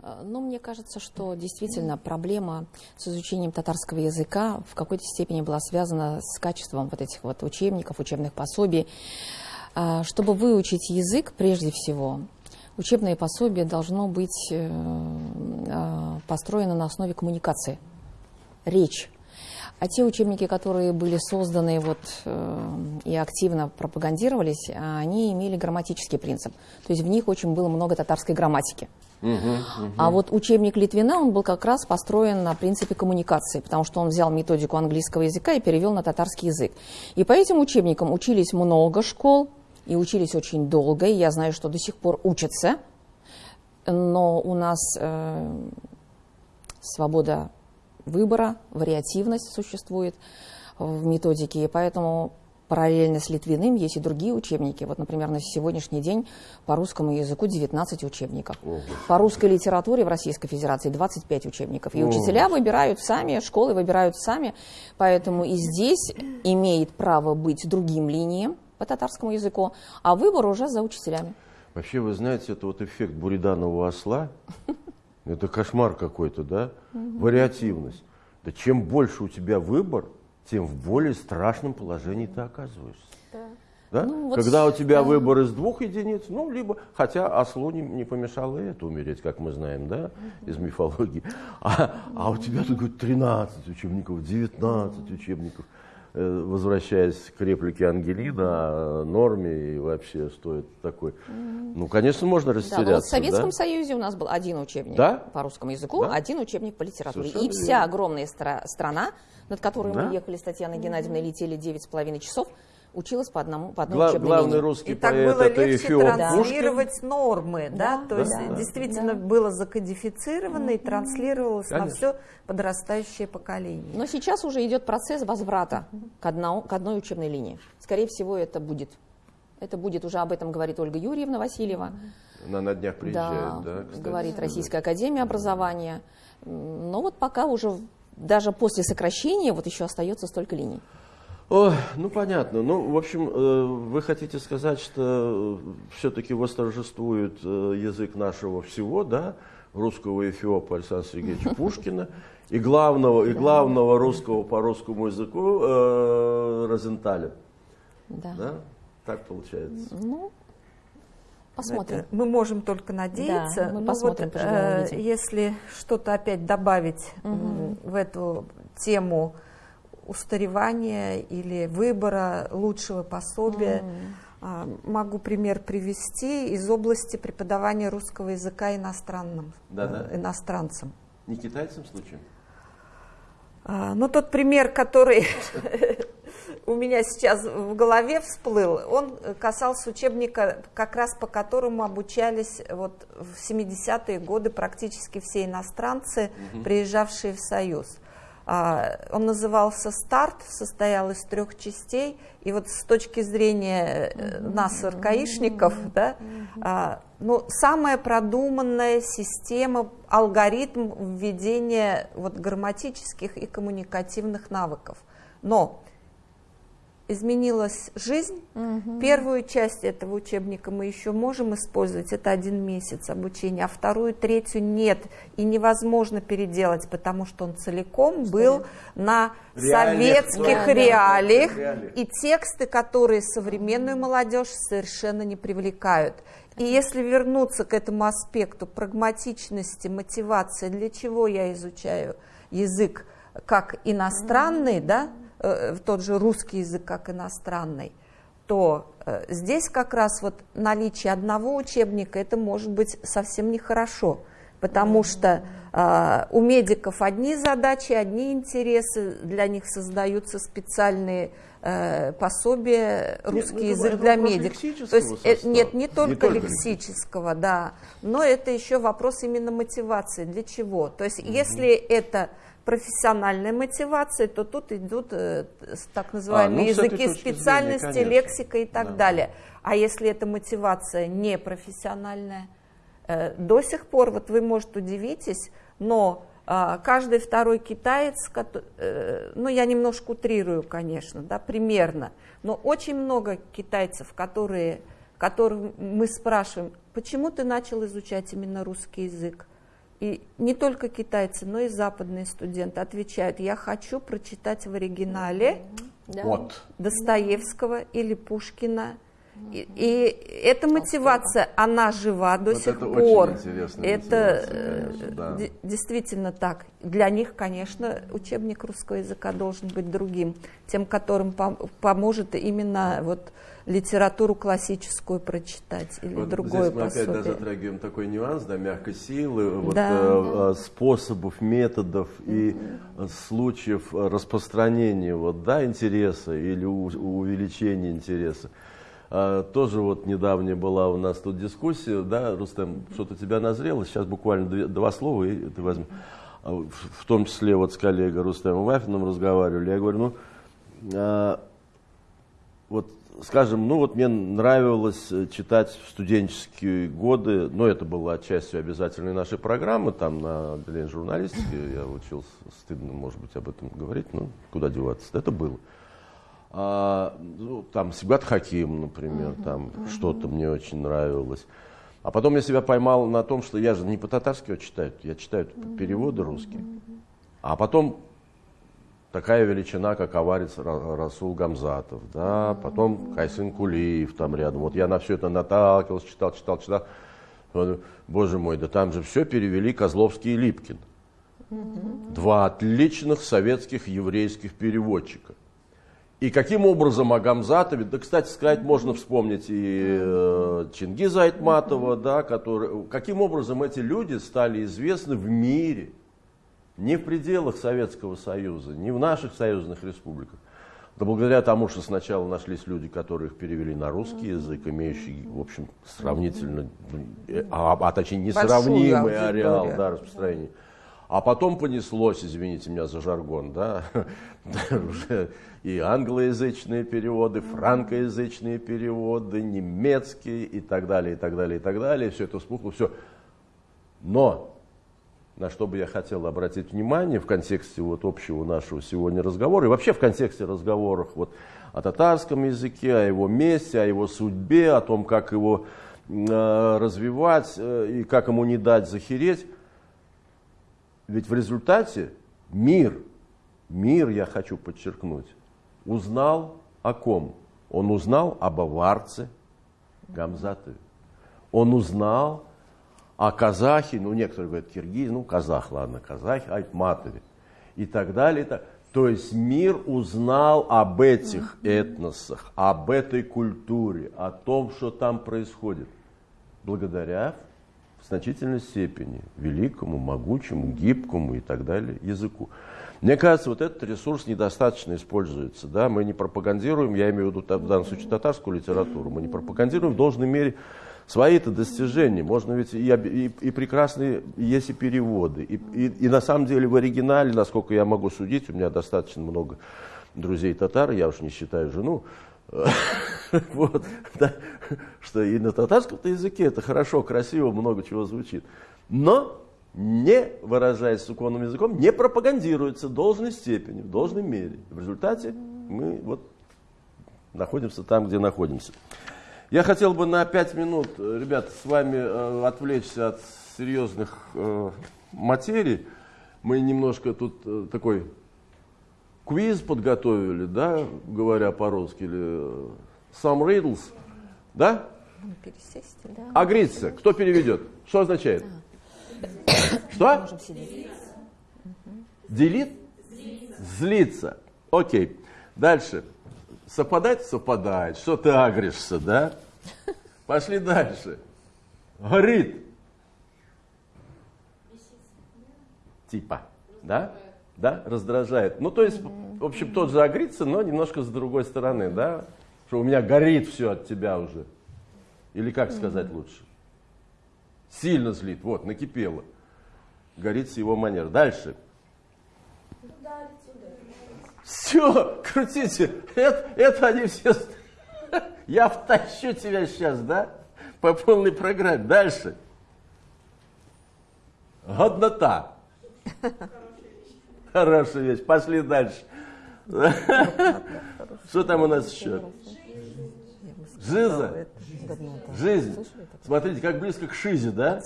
А, ну, мне кажется, что действительно проблема с изучением татарского языка в какой-то степени была связана с качеством вот этих вот учебников, учебных пособий. А, чтобы выучить язык, прежде всего, учебное пособие должно быть э, а, построено на основе коммуникации, речь. А те учебники, которые были созданы вот, э, и активно пропагандировались, они имели грамматический принцип. То есть в них очень было много татарской грамматики. Угу, угу. А вот учебник Литвина, он был как раз построен на принципе коммуникации, потому что он взял методику английского языка и перевел на татарский язык. И по этим учебникам учились много школ, и учились очень долго, и я знаю, что до сих пор учатся, но у нас э, свобода выбора, вариативность существует в методике, и поэтому параллельно с Литвиным есть и другие учебники. Вот, например, на сегодняшний день по русскому языку 19 учебников. Ого. По русской литературе в Российской Федерации 25 учебников. И Ого. учителя выбирают сами, школы выбирают сами. Поэтому и здесь имеет право быть другим линиям, по татарскому языку, а выбор уже за учителями. Вообще, вы знаете, это вот эффект буриданового осла, это кошмар какой-то, да? Вариативность. Да чем больше у тебя выбор, тем в более страшном положении ты оказываешься. Да. Да? Ну, вот Когда у тебя да. выбор из двух единиц, ну, либо, хотя ослу не, не помешало это умереть, как мы знаем, да, из мифологии. А, а у тебя тут 13 учебников, 19 учебников. Э, возвращаясь к реплике Ангелина о норме и вообще стоит такой. Ну, конечно, можно растеряться. Да, вот в Советском да? Союзе у нас был один учебник да? по русскому языку, да? один учебник по литературе. Совершенно и вся верно. огромная стра- страна, над которой да? мы ехали с Татьяной Геннадьевной, летели 9,5 часов, училась по одному по одной Гла- учебной главный линии. русский и так поэт было это легче Эфиоп транслировать Пушкин. нормы, да, да то да, есть да, действительно да. было закодифицировано и транслировалось Конечно. на все подрастающее поколение. Но сейчас уже идет процесс возврата к, одному, к одной учебной линии. Скорее всего, это будет. Это будет, уже об этом говорит Ольга Юрьевна Васильева. Она на днях приезжает, да, да кстати, говорит. Российская Академия Образования. Но вот пока уже, даже после сокращения, вот еще остается столько линий. О, ну понятно. Ну, в общем, э, вы хотите сказать, что все-таки восторжествует э, язык нашего всего, да, русского эфиопа Александра Сергеевича Пушкина и главного, и главного русского по русскому языку э, Розенталя. Да. да. Так получается. Ну, посмотрим. Это мы можем только надеяться. Да, мы посмотрим, вот, э, если что-то опять добавить м, в эту тему устаревания или выбора лучшего пособия, а, могу пример привести из области преподавания русского языка иностранным, Да-да. э, иностранцам. Не китайцам случаем? А, Ну, тот пример, который у меня сейчас в голове всплыл, он касался учебника, как раз по которому обучались вот в 70-е годы практически все иностранцы, приезжавшие в Союз. А, Он назывался «Старт», состоял из трех частей, и вот с точки зрения э, нас, РКИшников, да, а, ну, самая продуманная система, алгоритм введения вот, грамматических и коммуникативных навыков. Но изменилась жизнь. Первую часть этого учебника мы еще можем использовать, это один месяц обучения, а вторую, третью нет. И невозможно переделать, потому что он целиком был на Реалиях, советских да, реалиях, реалиях. и тексты, которые современную молодежь совершенно не привлекают. И если вернуться к этому аспекту прагматичности, мотивации, для чего я изучаю язык как иностранный, да, тот же русский язык как иностранный, то э, здесь как раз вот наличие одного учебника это может быть совсем нехорошо, потому что э, у медиков одни задачи, одни интересы, для них создаются специальные э, пособия русский мы язык для медиков. То есть э, состава. нет, не только, Не только лексического, да, но это еще вопрос именно мотивации. Для чего? То есть если это профессиональная мотивация, то тут идут э, так называемые ну, с этой языки зрения, специальности, конечно. лексика и так Да. далее. А если эта мотивация не профессиональная, э, до сих пор, вот вы, может, удивитесь, но А, каждый второй китаец, э, ну я немножко утрирую, конечно, да, примерно, но очень много китайцев, которые, которых мы спрашиваем, почему ты начал изучать именно русский язык? И не только китайцы, но и западные студенты отвечают, я хочу прочитать в оригинале да. вот. Достоевского или Пушкина и, и эта мотивация, она жива до вот сих это пор. Очень это конечно, да. действительно так. Для них, конечно, учебник русского языка должен быть другим, тем, которым пом- поможет именно вот литературу классическую прочитать или вот другое здесь мы пособие. опять даже затрагиваем такой нюанс, да, мягкой силы, вот, да. э, способов, методов и mm-hmm. случаев распространения вот, да, интереса или у, увеличения интереса. А, тоже вот недавняя была у нас тут дискуссия, да, Рустем, что-то у тебя назрело, сейчас буквально две, два слова и ты возьми. А, в, в том числе вот с коллегой Рустемом Вафиным разговаривали, я говорю, ну, а, вот скажем, ну вот мне нравилось читать в студенческие годы, но это было частью обязательной нашей программы, там на отделении журналистики я учился, стыдно, может быть, об этом говорить, но куда деваться, это было а, ну, там Сибгат Хаким, например, uh-huh, там uh-huh. что-то мне очень нравилось. А потом я себя поймал на том, что я же не по-татарски читаю, я читаю uh-huh. переводы русские. А потом такая величина, как аварец Расул Гамзатов, да, потом Кайсын Кулиев там рядом. Вот я на все это наталкивался, читал, читал, читал. Боже мой, да там же все перевели Козловский и Липкин. Два отличных советских еврейских переводчика. И каким образом о Гамзатове, да, кстати сказать, можно вспомнить и э, Чингиза Айтматова, да, который, каким образом эти люди стали известны в мире, не в пределах Советского Союза, не в наших союзных республиках. Да благодаря тому, что сначала нашлись люди, которые их перевели на русский язык, имеющий, в общем, сравнительно, э, а, а точнее, несравнимый ареал да, распространения. А потом понеслось, извините меня за жаргон, да, уже и англоязычные переводы, франкоязычные переводы, немецкие и так далее, и так далее, и так далее. Все это вспухло, все. Но на что бы я хотел обратить внимание в контексте вот общего нашего сегодня разговора, и вообще в контексте разговоров вот о татарском языке, о его месте, о его судьбе, о том, как его э, развивать э, и как ему не дать захереть, ведь в результате мир, мир, я хочу подчеркнуть, узнал о ком? Он узнал об аварце Гамзатове. Он узнал о казахе, ну некоторые говорят киргиз, ну казах, ладно, казах, Айтматове и так далее. То есть мир узнал об этих этносах, об этой культуре, о том, что там происходит, благодаря в значительной степени великому, могучему, гибкому и так далее языку. Мне кажется, вот этот ресурс недостаточно используется. Да? Мы не пропагандируем, я имею в виду в данном случае татарскую литературу, мы не пропагандируем в должной мере свои-то достижения. Можно ведь и, и, и прекрасные, есть и переводы. И, и, и на самом деле в оригинале, насколько я могу судить, у меня достаточно много друзей татар, я уж не считаю жену, вот, да, что и на татарском языке это хорошо, красиво, много чего звучит. Но не выражаясь суконным языком, не пропагандируется в должной степени, в должной мере. В результате мы вот находимся там, где находимся. Я хотел бы на пять минут, ребята, с вами э, отвлечься от серьезных э, материй. Мы немножко тут э, такой квиз подготовили, да, говоря по-русски, или э, some riddles, да? Пересесть, да. Агриться, кто переведет? Что означает? Что? Делит? Злиться. Окей. Дальше. Совпадать? Совпадает. Что ты агришься, да? Пошли дальше. Горит. Типа. Да? да, раздражает. Ну, то есть, в общем, тот же агрится, но немножко с другой стороны, да, что у меня горит все от тебя уже. Или как сказать лучше? Сильно злит, вот, накипело. Горит с его манер. Дальше. Все, крутите. Это, это они все... Я втащу тебя сейчас, да? По полной программе. Дальше. Годнота. Хорошая вещь. Пошли дальше. Что там у нас еще? Жиза? Жизнь. Смотрите, как близко к шизе, да?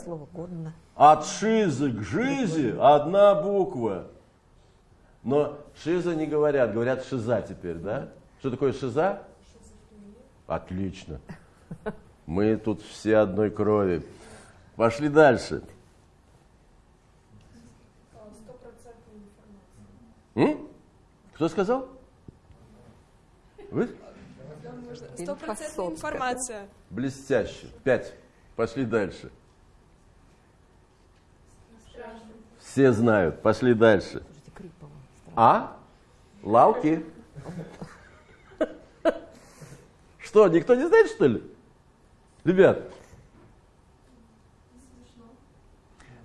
От шизы к жизи одна буква. Но шиза не говорят, говорят шиза теперь, да? Что такое шиза? Отлично. Мы тут все одной крови. Пошли дальше. М? Кто сказал? Вы? Стопроцентная информация. Блестяще. Пять. Пошли дальше. Все знают. Пошли дальше. А? Лауки. Что, никто не знает, что ли? Ребят.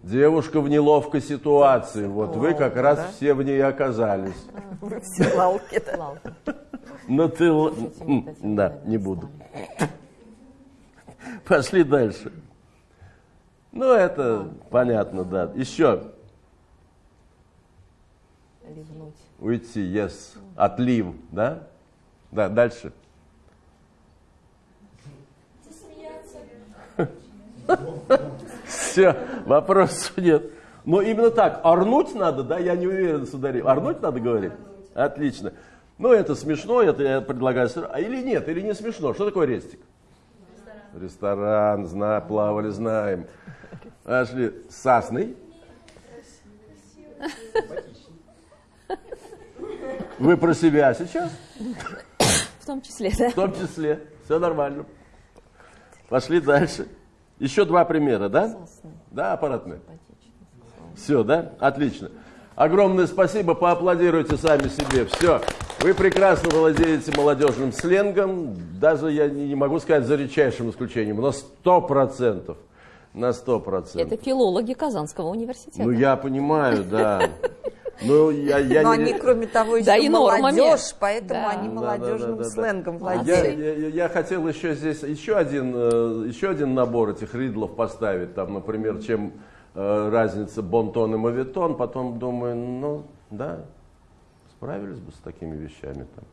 Девушка в неловкой ситуации. Вот вы как раз все в ней оказались. Вы все лалки. Лалки. Но ты... Да, не буду. Пошли дальше. Ну, это понятно, да. Еще. Ливнуть. Уйти, yes. Отлив, да? Да, дальше. Все, вопросов нет. Но именно так, орнуть надо, да? Я не уверен, сударь. Орнуть надо говорить? Отлично. Ну, это смешно, это я предлагаю... А или нет, или не смешно. Что такое рестик? Ресторан, зна, плавали, знаем. Пошли. Сасный. Вы про себя сейчас? В том числе, да? В том числе. Все нормально. Пошли дальше. Еще два примера, да? Да, аппаратные. Все, да? Отлично. Огромное спасибо, поаплодируйте сами себе. Все. Вы прекрасно владеете молодежным сленгом. Даже я не могу сказать за редчайшим исключением, но сто процентов. На сто процентов. Это филологи Казанского университета. Ну, я понимаю, да. Ну, я, я Но не- они, кроме того, еще Да, и нормами. молодежь, поэтому Да. они Да, да, молодежным да, да, да. сленгом владеют. я- я- я хотел еще здесь еще один, э, еще один набор этих ридлов поставить. Там, например, чем э, разница бонтон и мавитон. Потом думаю, ну да, справились бы с такими вещами там.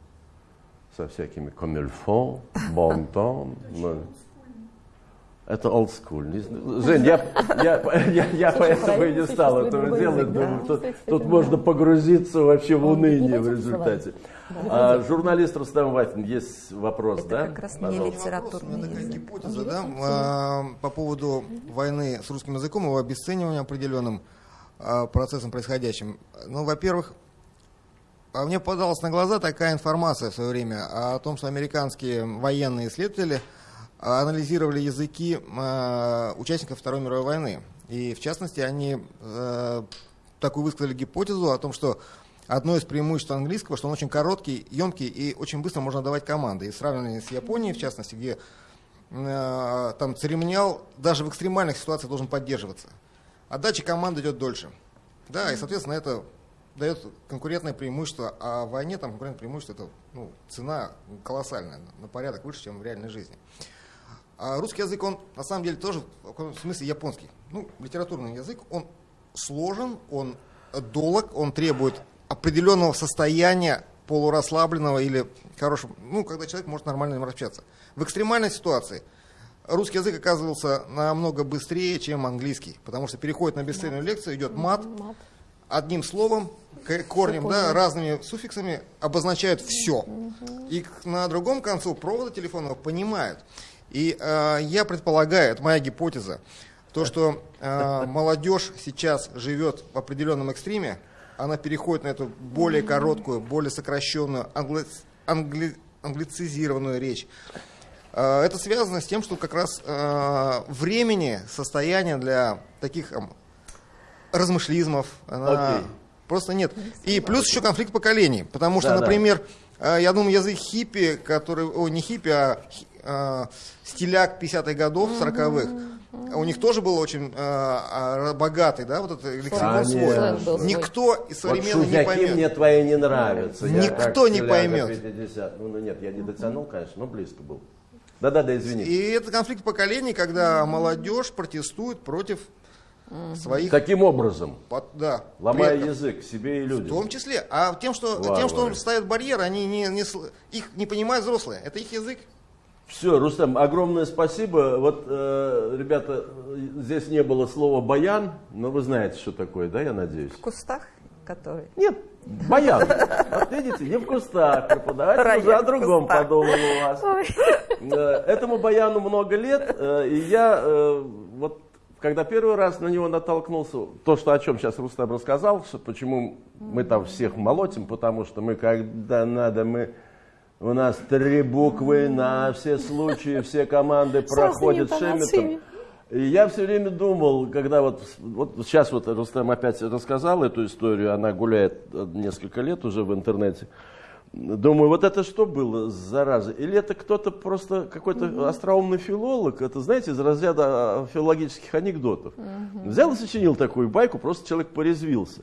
Со всякими комильфон, бонтон. Это знаю. Жень, я, я, я, я поэтому и не стал этого делать. язык, да. Думаю, тут, тут да. можно погрузиться вообще в уныние в результате. А, журналист Рустам Вафин, есть вопрос, Это да? как раз не. Вопрос, у литературный меня такая гипотеза, да, а, по поводу войны с русским языком, его обесценивания определенным а, процессом происходящим. Ну, во-первых, а мне подалась на глаза такая информация в свое время о том, что американские военные исследователи анализировали языки а, участников Второй мировой войны. И, в частности, они э, такую высказали гипотезу о том, что одно из преимуществ английского, что он очень короткий, емкий и очень быстро можно давать команды. И сравнивали с Японией, в частности, где там церемониал даже в экстремальных ситуациях должен поддерживаться. Отдача команды идет дольше. Да, и, соответственно, это дает конкурентное преимущество, а в войне там конкурентное преимущество это ну, цена колоссальная, на порядок выше, чем в реальной жизни. А русский язык, он на самом деле тоже в каком смысле японский. Ну, литературный язык, он сложен, он долг, он требует определенного состояния полурасслабленного или хорошего, ну, когда человек может нормально им общаться. В экстремальной ситуации русский язык оказывался намного быстрее, чем английский, потому что переходит на бесцельную лекцию, идет мат, Мат. одним словом, корнем, да, разными суффиксами обозначают все. И на другом концу провода телефонного понимают. И э, я предполагаю, это моя гипотеза, то, что э, молодежь сейчас живет в определенном экстриме, она переходит на эту более короткую, более сокращенную, англи- англи- англицизированную речь. Э, Это связано с тем, что как раз э, времени, состояния для таких эм, размышлизмов она Окей. просто нет. И плюс еще конфликт поколений, потому что, Да-да. например, э, я думаю, язык хиппи, который, о, не хиппи, а э, стиляк 50-х годов, 40-х, у них тоже был очень э, а, богатый, да, вот этот лексикон свой. Был свой. Никто из Вот современных не шузяки поймет. мне твои не нравятся. Никто не поймет. 50. Ну, ну, нет, я не дотянул, конечно, но близко был. Да-да-да, извини. И это конфликт поколений, когда молодежь протестует против своих... Таким образом, под- да, ломая предков. язык себе и В людям. том числе. А тем, что, тем, что он ставит барьер, они не, не их не понимают взрослые. Это их язык. Все, Рустам, огромное спасибо. Вот, э, ребята, здесь не было слова баян, но вы знаете, что такое, да, я надеюсь? В кустах, которые... Нет, баян. Вот видите, не в кустах. Преподаватель уже Рояль о в другом кустах. подумал у вас. Э, Этому баяну много лет, э, и я э, вот когда первый раз на него натолкнулся, то, что о чем сейчас Рустам рассказал, что почему мы там всех молотим, потому что мы когда надо, мы у нас три буквы на все случаи, все команды проходят шеметом. И я все время думал, когда вот, вот сейчас вот Рустам опять рассказал эту историю, она гуляет э, несколько лет уже в интернете. Думаю, вот это что было, зараза? Или это кто-то просто, какой-то остроумный филолог, это, знаете, из разряда а, филологических анекдотов. Взял и сочинил такую байку, просто человек порезвился.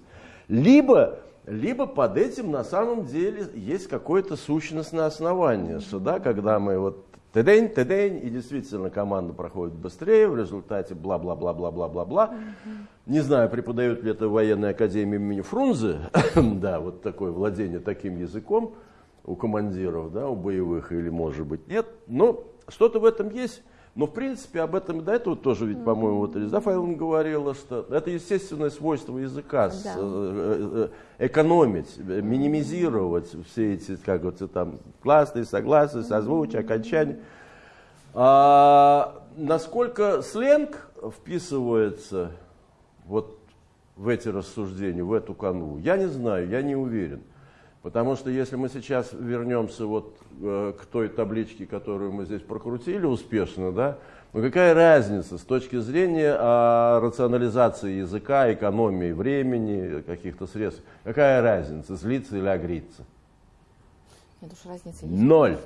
Либо, либо под этим на самом деле есть какое-то сущностное основание, что да, когда мы вот тедень, тедень, и действительно команда проходит быстрее, в результате бла-бла-бла-бла-бла-бла-бла. Не знаю, преподают ли это в военной академии имени Фрунзе, да, вот такое владение таким языком у командиров, да, у боевых, или может быть нет, но что-то в этом есть. Но, в принципе, об этом и до этого тоже, ведь, по-моему, вот Реза Файловна говорила, что это естественное свойство языка, Да. э, э, экономить, э, минимизировать все эти, как вот там, классные, согласные, созвучия, окончания. А насколько сленг вписывается вот в эти рассуждения, в эту канву, я не знаю, я не уверен. Потому что если мы сейчас вернемся вот э, к той табличке, которую мы здесь прокрутили успешно, да, ну какая разница с точки зрения а, рационализации языка, экономии времени, каких-то средств, какая разница, злиться или агриться? Нет уж разницы есть. Ноль.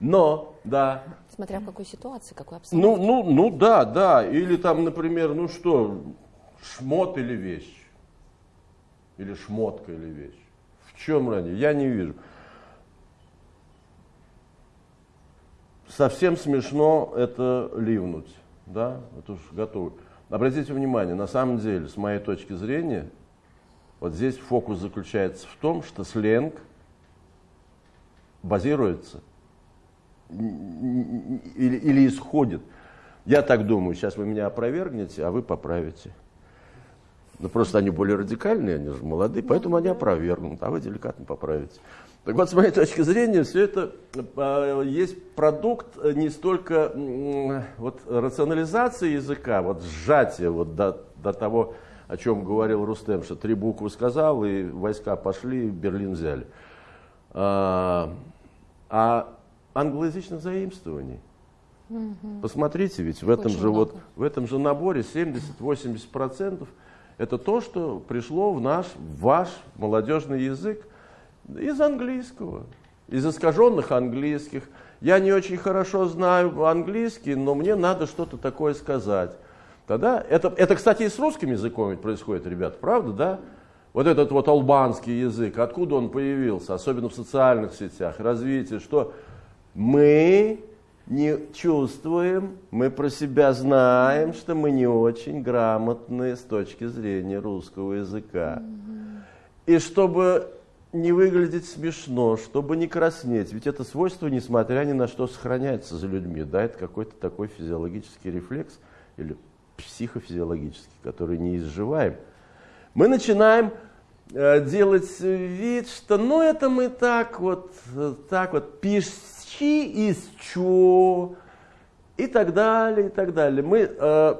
Но, да, Смотря в какой ситуации, какой ну, обстановке. ну, ну да, да. Или там, например, ну что, шмот или вещь? Или шмотка или вещь? Чем разница? Я не вижу. Совсем смешно это ливнуть, да? Это уж готово. Обратите внимание, на самом деле, с моей точки зрения, вот здесь фокус заключается в том, что сленг базируется или, или исходит. Я так думаю, сейчас вы меня опровергнете, а вы поправите. Ну, просто они более радикальные, они же молодые, поэтому они опровергнут, а вы деликатно поправите. Так вот, с моей точки зрения, все это э, есть продукт э, не столько вот, рационализации языка, вот сжатия вот, до, до того, о чем говорил Рустем, что три буквы сказал, и войска пошли, Берлин взяли. А, а англоязычных заимствований. Посмотрите, ведь в этом, Очень же вот, в этом же наборе 70-80% это то, что пришло в наш, в ваш молодежный язык из английского, из искаженных английских. Я не очень хорошо знаю английский, но мне надо что-то такое сказать. Тогда это, это, кстати, и с русским языком ведь происходит, ребят, правда, да? Вот этот вот албанский язык, откуда он появился, особенно в социальных сетях, развитие, что мы не чувствуем, мы про себя знаем, что мы не очень грамотные с точки зрения русского языка. И чтобы не выглядеть смешно, чтобы не краснеть, ведь это свойство, несмотря ни на что, сохраняется за людьми. Да, это какой-то такой физиологический рефлекс или психофизиологический, который не изживаем. Мы начинаем э, делать вид, что ну это мы так вот, э, так вот, пищи из чё, и так далее, и так далее. Мы э,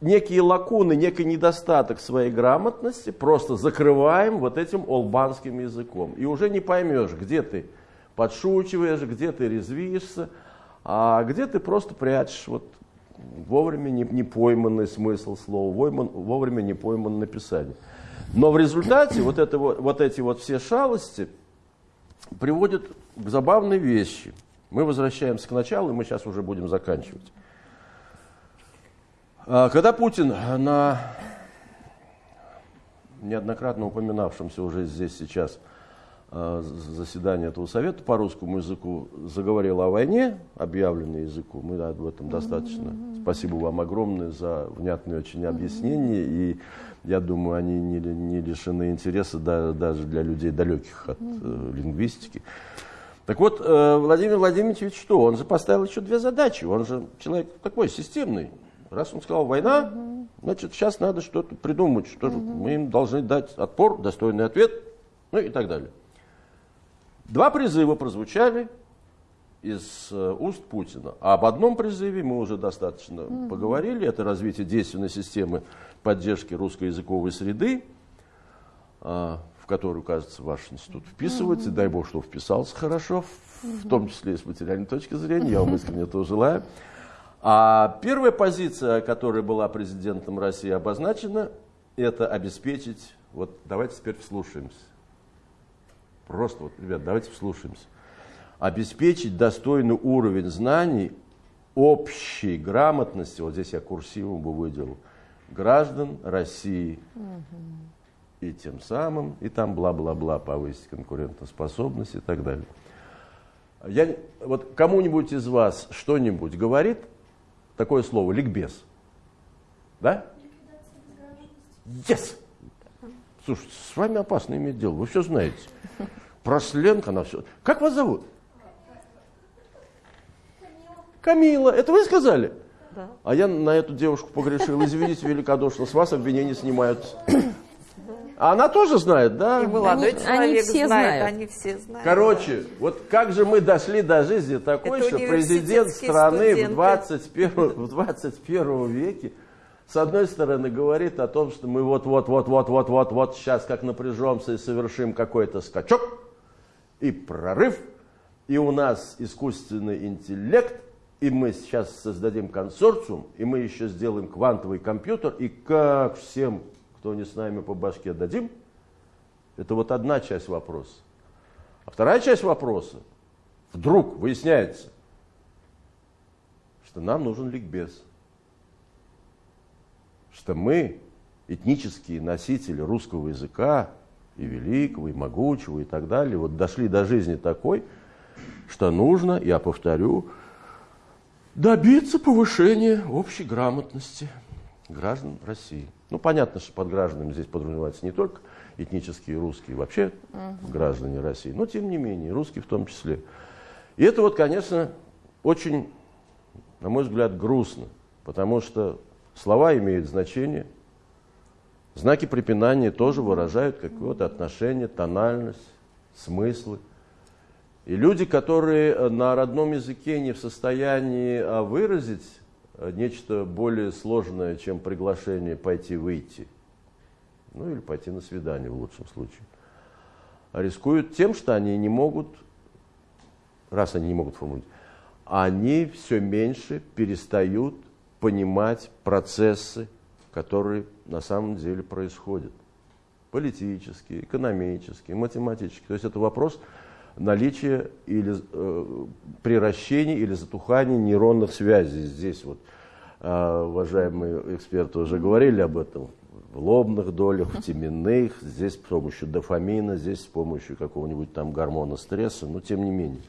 некие лакуны, некий недостаток своей грамотности просто закрываем вот этим олбанским языком. И уже не поймешь, где ты подшучиваешь, где ты резвишься, а где ты просто прячешь вот вовремя не, не пойманный смысл слова, войман- вовремя не пойманное написание. Но в результате вот, это, вот эти вот все шалости приводят к забавной вещи. Мы возвращаемся к началу, и мы сейчас уже будем заканчивать. А, Когда Путин на неоднократно упоминавшемся уже здесь сейчас э, заседания этого совета по русскому языку заговорил о войне, объявленной языку. Мы об этом достаточно. Спасибо вам огромное за внятные очень объяснения. И я думаю, они не, не лишены интереса да, даже для людей далеких от э, лингвистики. Так вот, э, Владимир Владимирович ведь что? Он же поставил еще две задачи. Он же человек такой системный. Раз он сказал война, угу. значит сейчас надо что-то придумать, что угу. мы им должны дать отпор, достойный ответ, ну и так далее. Два призыва прозвучали из э, уст Путина. А об одном призыве мы уже достаточно угу. поговорили. Это развитие действенной системы поддержки русскоязыковой среды, а, в которую, кажется, ваш институт вписывается. И дай бог, что вписался хорошо, в том числе и с материальной точки зрения. Я вам искренне этого желаю. А первая позиция, которая была президентом России обозначена, это обеспечить, вот давайте теперь вслушаемся. Просто вот, ребят, давайте вслушаемся обеспечить достойный уровень знаний общей грамотности, вот здесь я курсивом бы выделил, граждан России. И тем самым, и там бла-бла-бла, повысить конкурентоспособность и так далее. Я, вот кому-нибудь из вас что-нибудь говорит такое слово ликбез? Да? Yes! Слушайте, с вами опасно иметь дело, вы все знаете. Про сленг она все. Как вас зовут? Камила, это вы сказали? Да. А я на эту девушку погрешил. Извините великодушно, с вас обвинения снимаются. А она тоже знает, да? И молодой они, человек они все знает, знают. они все знают. Короче, вот как же мы дошли до жизни такой, Это что президент страны в 21, в 21 веке с одной стороны говорит о том, что мы вот-вот-вот-вот-вот-вот-вот сейчас как напряжемся и совершим какой-то скачок и прорыв, и у нас искусственный интеллект, и мы сейчас создадим консорциум, и мы еще сделаем квантовый компьютер, и как всем, кто не с нами по башке дадим, это вот одна часть вопроса. А вторая часть вопроса, вдруг выясняется, что нам нужен ликбез. Что мы, этнические носители русского языка, и великого, и могучего, и так далее, вот дошли до жизни такой, что нужно, я повторю, добиться повышения общей грамотности граждан России. Ну, понятно, что под гражданами здесь подразумеваются не только этнические русские, вообще угу. граждане России, но тем не менее, русские в том числе. И это вот, конечно, очень, на мой взгляд, грустно, потому что слова имеют значение, знаки препинания тоже выражают какое-то отношение, тональность, смыслы. И люди, которые э, на родном языке не в состоянии а, выразить э, нечто более сложное, чем приглашение пойти-выйти, ну или пойти на свидание в лучшем случае, рискуют тем, что они не могут, раз они не могут формулировать, они все меньше перестают понимать процессы, которые на самом деле происходят. Политические, экономические, математические. То есть это вопрос наличие или э, приращение или затухание нейронных связей. Здесь вот э, уважаемые эксперты уже говорили об этом. В лобных долях, в теменных, здесь с помощью дофамина, здесь с помощью какого-нибудь там гормона стресса, но тем не менее.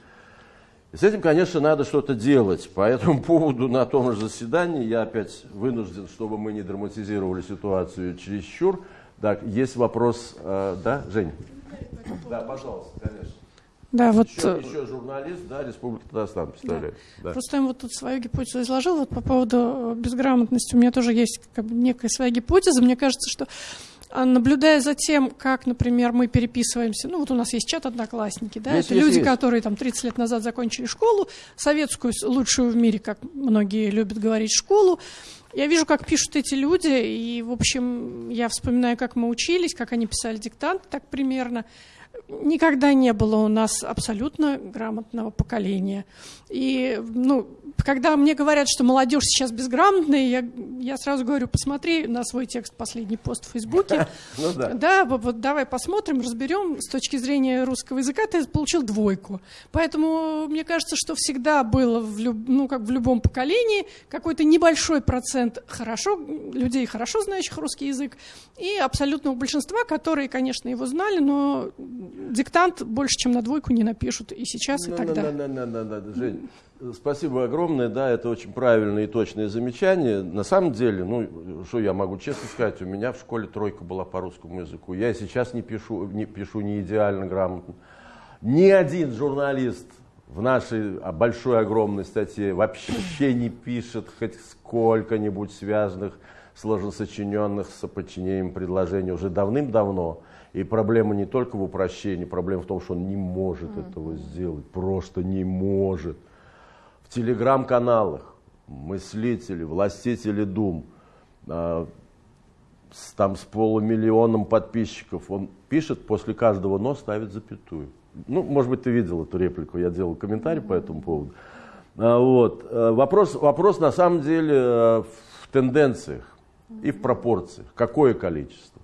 И с этим, конечно, надо что-то делать. По этому поводу на том же заседании я опять вынужден, чтобы мы не драматизировали ситуацию чересчур. Так, есть вопрос, э, да, Жень? Да, пожалуйста, конечно. Да, вот... еще, еще журналист, да, Республика Татарстан представляет. Да. Да. Просто я вот тут свою гипотезу изложил. Вот по поводу э, безграмотности у меня тоже есть как бы некая своя гипотеза. Мне кажется, что а, наблюдая за тем, как, например, мы переписываемся, ну вот у нас есть чат «Одноклассники», да, есть, это есть, люди, есть. которые там 30 лет назад закончили школу, советскую, лучшую в мире, как многие любят говорить, школу, я вижу, как пишут эти люди, и, в общем, я вспоминаю, как мы учились, как они писали диктант, так примерно никогда не было у нас абсолютно грамотного поколения. И, ну, когда мне говорят, что молодежь сейчас безграмотная, я, я сразу говорю, посмотри на свой текст, последний пост в Фейсбуке. Ну, да. да, вот давай посмотрим, разберем. С точки зрения русского языка ты получил двойку. Поэтому мне кажется, что всегда было в, люб, ну, как в любом поколении какой-то небольшой процент хорошо, людей, хорошо знающих русский язык, и абсолютного большинства, которые, конечно, его знали, но диктант больше, чем на двойку не напишут и сейчас, и тогда. На, на, на, на, Жень, спасибо огромное, да, это очень правильное и точное замечание. На самом деле, ну, что я могу честно сказать, у меня в школе тройка была по русскому языку. Я сейчас не пишу, не пишу не идеально грамотно. Ни один журналист в нашей большой огромной статье вообще не пишет хоть сколько-нибудь связанных, сложносочиненных с подчинением предложений уже давным-давно. И проблема не только в упрощении, проблема в том, что он не может mm-hmm. этого сделать, просто не может. В телеграм-каналах мыслители, властители дум, э, с, там с полумиллионом подписчиков, он пишет, после каждого «но» ставит запятую. Ну, может быть, ты видел эту реплику, я делал комментарий по этому поводу. А, вот. Э, вопрос, вопрос на самом деле э, в тенденциях и в пропорциях. Какое количество?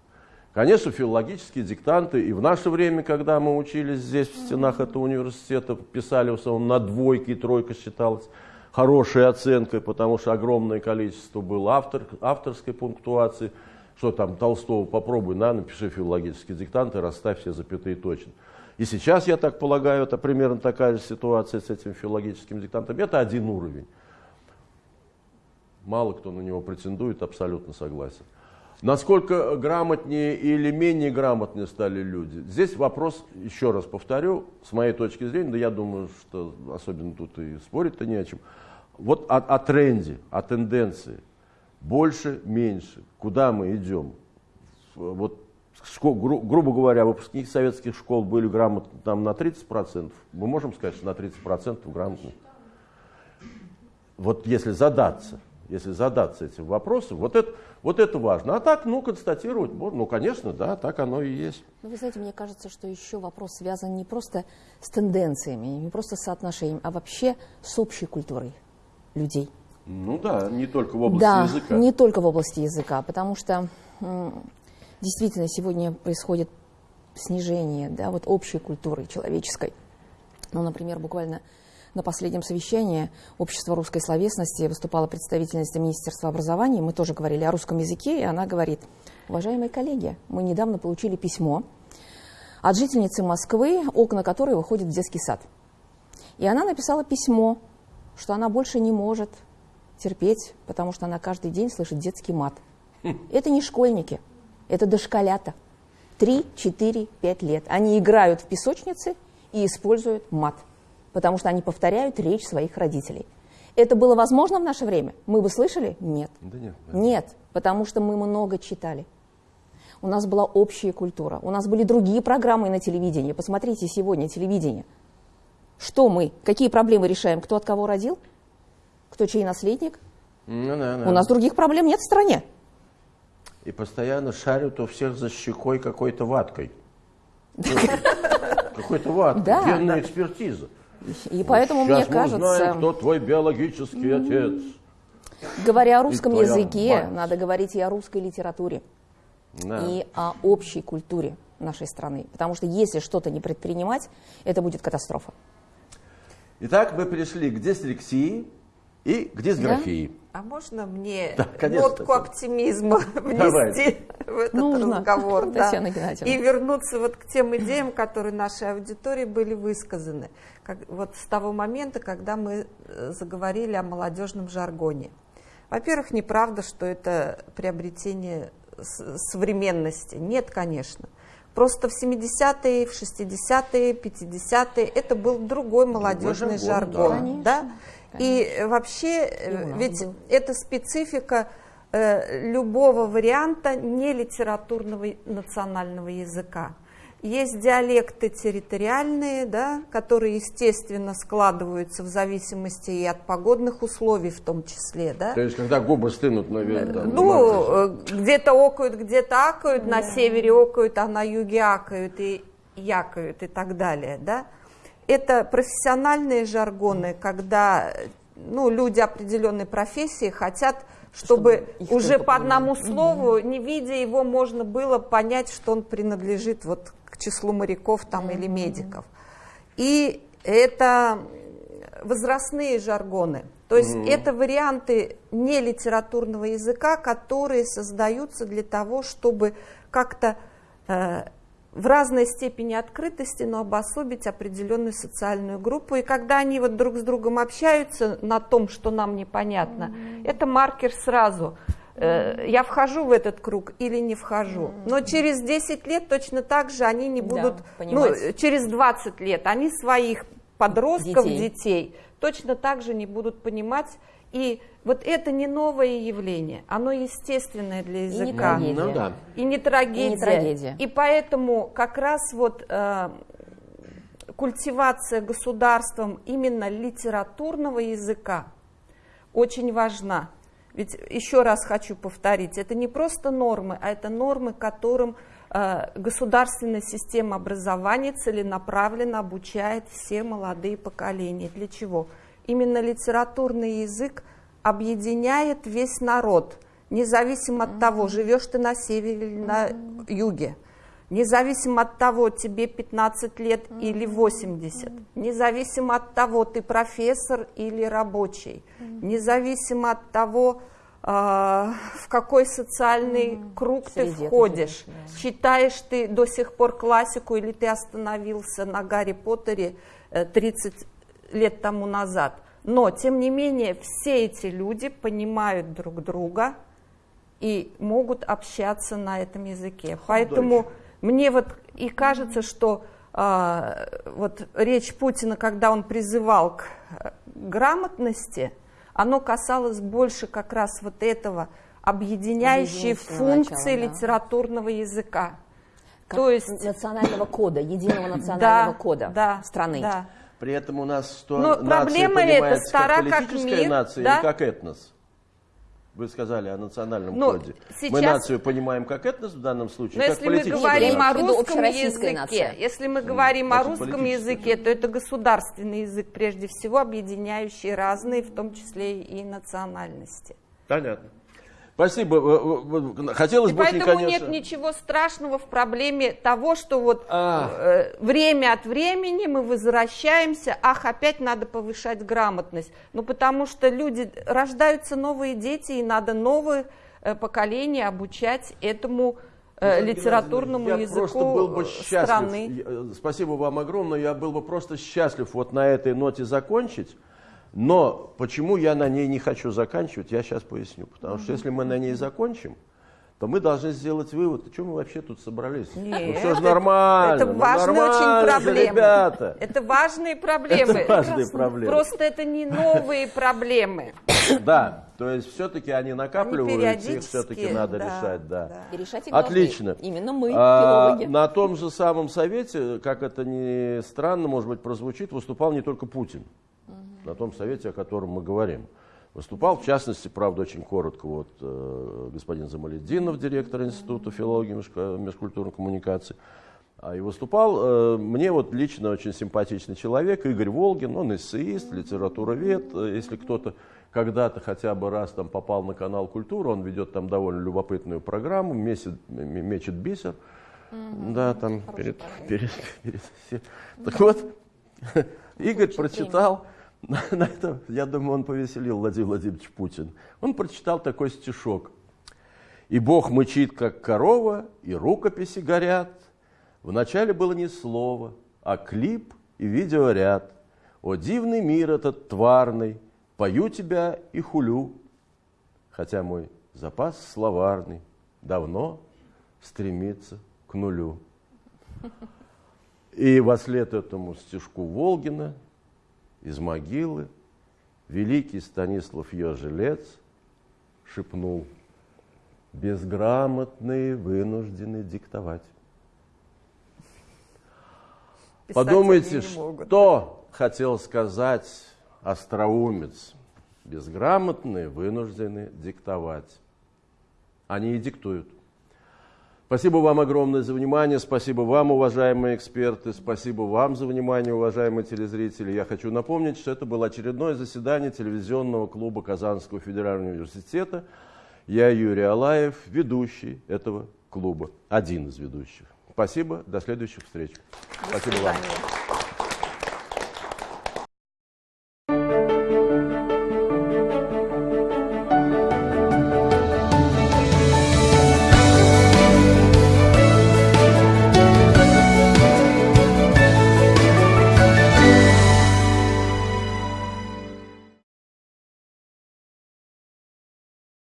Конечно, филологические диктанты и в наше время, когда мы учились здесь, в стенах этого университета, писали в основном на двойке и тройка считалась хорошей оценкой, потому что огромное количество было автор, авторской пунктуации. Что там, Толстого попробуй, на, напиши филологические диктанты, расставь все запятые точно. И сейчас, я так полагаю, это примерно такая же ситуация с этим филологическим диктантом. Это один уровень. Мало кто на него претендует, абсолютно согласен. Насколько грамотнее или менее грамотные стали люди? Здесь вопрос, еще раз повторю, с моей точки зрения, да я думаю, что особенно тут и спорить-то не о чем. Вот о, о тренде, о тенденции. Больше, меньше. Куда мы идем? Вот гру, грубо говоря, выпускники советских школ были грамотны там на 30%, мы можем сказать, что на 30% грамотны. Вот если задаться, если задаться этим вопросом, вот это, вот это важно. А так, ну, констатировать, ну, конечно, да, так оно и есть. Ну, вы знаете, мне кажется, что еще вопрос связан не просто с тенденциями, не просто с соотношением, а вообще с общей культурой людей. Ну да, не только в области да, языка. Да, не только в области языка, потому что действительно сегодня происходит снижение да, вот общей культуры человеческой. Ну, например, буквально на последнем совещании Общества русской словесности выступала представительница Министерства образования. Мы тоже говорили о русском языке, и она говорит, уважаемые коллеги, мы недавно получили письмо от жительницы Москвы, окна которой выходят в детский сад. И она написала письмо, что она больше не может терпеть, потому что она каждый день слышит детский мат. Это не школьники – это дошколята. 3, 4, 5 лет. Они играют в песочнице и используют мат, потому что они повторяют речь своих родителей. Это было возможно в наше время? Мы бы слышали? Нет. Да нет, нет, потому что мы много читали. У нас была общая культура, у нас были другие программы на телевидении. Посмотрите сегодня телевидение. Что мы, какие проблемы решаем? Кто от кого родил? Кто чей наследник? Ну, да, да. У нас других проблем нет в стране и постоянно шарят у всех за щекой какой-то ваткой. Какой-то ваткой, генная экспертиза. И поэтому мне кажется... узнаем, кто твой биологический отец. Говоря о русском языке, надо говорить и о русской литературе, и о общей культуре нашей страны. Потому что если что-то не предпринимать, это будет катастрофа. Итак, мы пришли к дислексии и к дисграфии. Да? А можно мне да, конечно, нотку Татьяна. оптимизма внести в этот Нужно. разговор? Да. И вернуться вот к тем идеям, которые нашей аудитории были высказаны. Как, вот с того момента, когда мы э, заговорили о молодежном жаргоне. Во-первых, неправда, что это приобретение современности. Нет, конечно. Просто в 70-е, в 60-е, 50-е это был другой молодежный жаргон. Да? да? И вообще, и ведь был. это специфика э, любого варианта нелитературного национального языка. Есть диалекты территориальные, да, которые, естественно, складываются в зависимости и от погодных условий в том числе. Да? То есть, когда губы стынут, наверное. Ну, э, где-то окают, где-то акают, да. на севере окают, а на юге акают и якают и так далее. Да? Это профессиональные жаргоны, когда ну, люди определенной профессии хотят, чтобы, чтобы уже по одному слову, не видя его, можно было понять, что он принадлежит вот к числу моряков там, или медиков. И это возрастные жаргоны. То есть mm-hmm. это варианты нелитературного языка, которые создаются для того, чтобы как-то э, в разной степени открытости, но обособить определенную социальную группу. И когда они вот друг с другом общаются на том, что нам непонятно, mm-hmm. это маркер сразу. Mm-hmm. Я вхожу в этот круг или не вхожу. Mm-hmm. Но через 10 лет точно так же они не будут, да, ну, через 20 лет они своих подростков, детей. детей точно так же не будут понимать. И вот это не новое явление, оно естественное для языка. И не трагедия. Ну, да. И не трагедия. И, не трагедия. и поэтому как раз вот э, культивация государством именно литературного языка очень важна. Ведь еще раз хочу повторить, это не просто нормы, а это нормы, которым э, государственная система образования целенаправленно обучает все молодые поколения. Для чего? Именно литературный язык объединяет весь народ, независимо от того, живешь ты на севере или на юге, независимо от того, тебе 15 лет или 80, независимо от того, ты профессор или рабочий, независимо от того, Uh, в какой социальный круг Среди ты входишь, да. читаешь ты до сих пор классику или ты остановился на Гарри Поттере 30 э, лет тому назад. Но, тем не менее, все эти люди понимают друг друга и могут общаться на этом языке. Поэтому мне вот и кажется, что э, вот речь Путина, когда он призывал к э, грамотности, оно касалось больше как раз вот этого объединяющей функции начала, да. литературного языка. Как То есть национального кода, единого национального да, кода да, страны. Да. При этом у нас что Но проблема это стара как, политическая мир, нация да? или как этнос? Вы сказали о национальном Но коде. Сейчас... Мы нацию понимаем как этнос в данном случае, Но как если мы говорим о русском языке, нация. если мы говорим Значит, о русском языке, то это государственный язык, прежде всего объединяющий разные, в том числе и национальности. Понятно. Спасибо. Э, э, хотелось и бы поэтому конечно... нет ничего страшного в проблеме того, что вот э, время от времени мы возвращаемся, ах, опять надо повышать грамотность. Ну, потому что люди, рождаются новые дети, и надо новое э, поколение обучать этому э, литературному я языку просто был бы счастлив. страны. Э, спасибо вам огромное. Я был бы просто счастлив вот на этой ноте закончить. Но почему я на ней не хочу заканчивать, я сейчас поясню. Потому что если мы на ней закончим, то мы должны сделать вывод, что мы вообще тут собрались? Нет, ну все же нормально. Это, это важные ну, очень проблемы. Ребята. Это важные проблемы. Это важные проблемы. Просто это не новые проблемы. Да, то есть все-таки они накапливаются, их все-таки надо да, решать. Да. Да. И решать их Отлично. Именно мы, а, На том же самом совете, как это ни странно, может быть, прозвучит, выступал не только Путин на том совете, о котором мы говорим. Выступал, в частности, правда, очень коротко, вот, э, господин Замаледдинов, директор Института филологии и межкультурной коммуникации. А и выступал э, мне вот лично очень симпатичный человек, Игорь Волгин, он эссеист, литературовед. Э, если кто-то когда-то хотя бы раз там попал на канал «Культура», он ведет там довольно любопытную программу, месяц, мечет бисер. Mm-hmm. Да, там перед, перед, перед, перед. Так вот, Игорь прочитал На это, я думаю, он повеселил Владимир Владимирович Путин. Он прочитал такой стишок. «И Бог мычит, как корова, и рукописи горят. Вначале было не слово, а клип и видеоряд. О, дивный мир этот тварный, пою тебя и хулю. Хотя мой запас словарный давно стремится к нулю». И во след этому стишку Волгина из могилы великий Станислав Ежелец шепнул, безграмотные вынуждены диктовать. Писать Подумайте, что хотел сказать остроумец. Безграмотные вынуждены диктовать. Они и диктуют. Спасибо вам огромное за внимание, спасибо вам, уважаемые эксперты, спасибо вам за внимание, уважаемые телезрители. Я хочу напомнить, что это было очередное заседание телевизионного клуба Казанского федерального университета. Я Юрий Алаев, ведущий этого клуба, один из ведущих. Спасибо, до следующих встреч. До спасибо вам.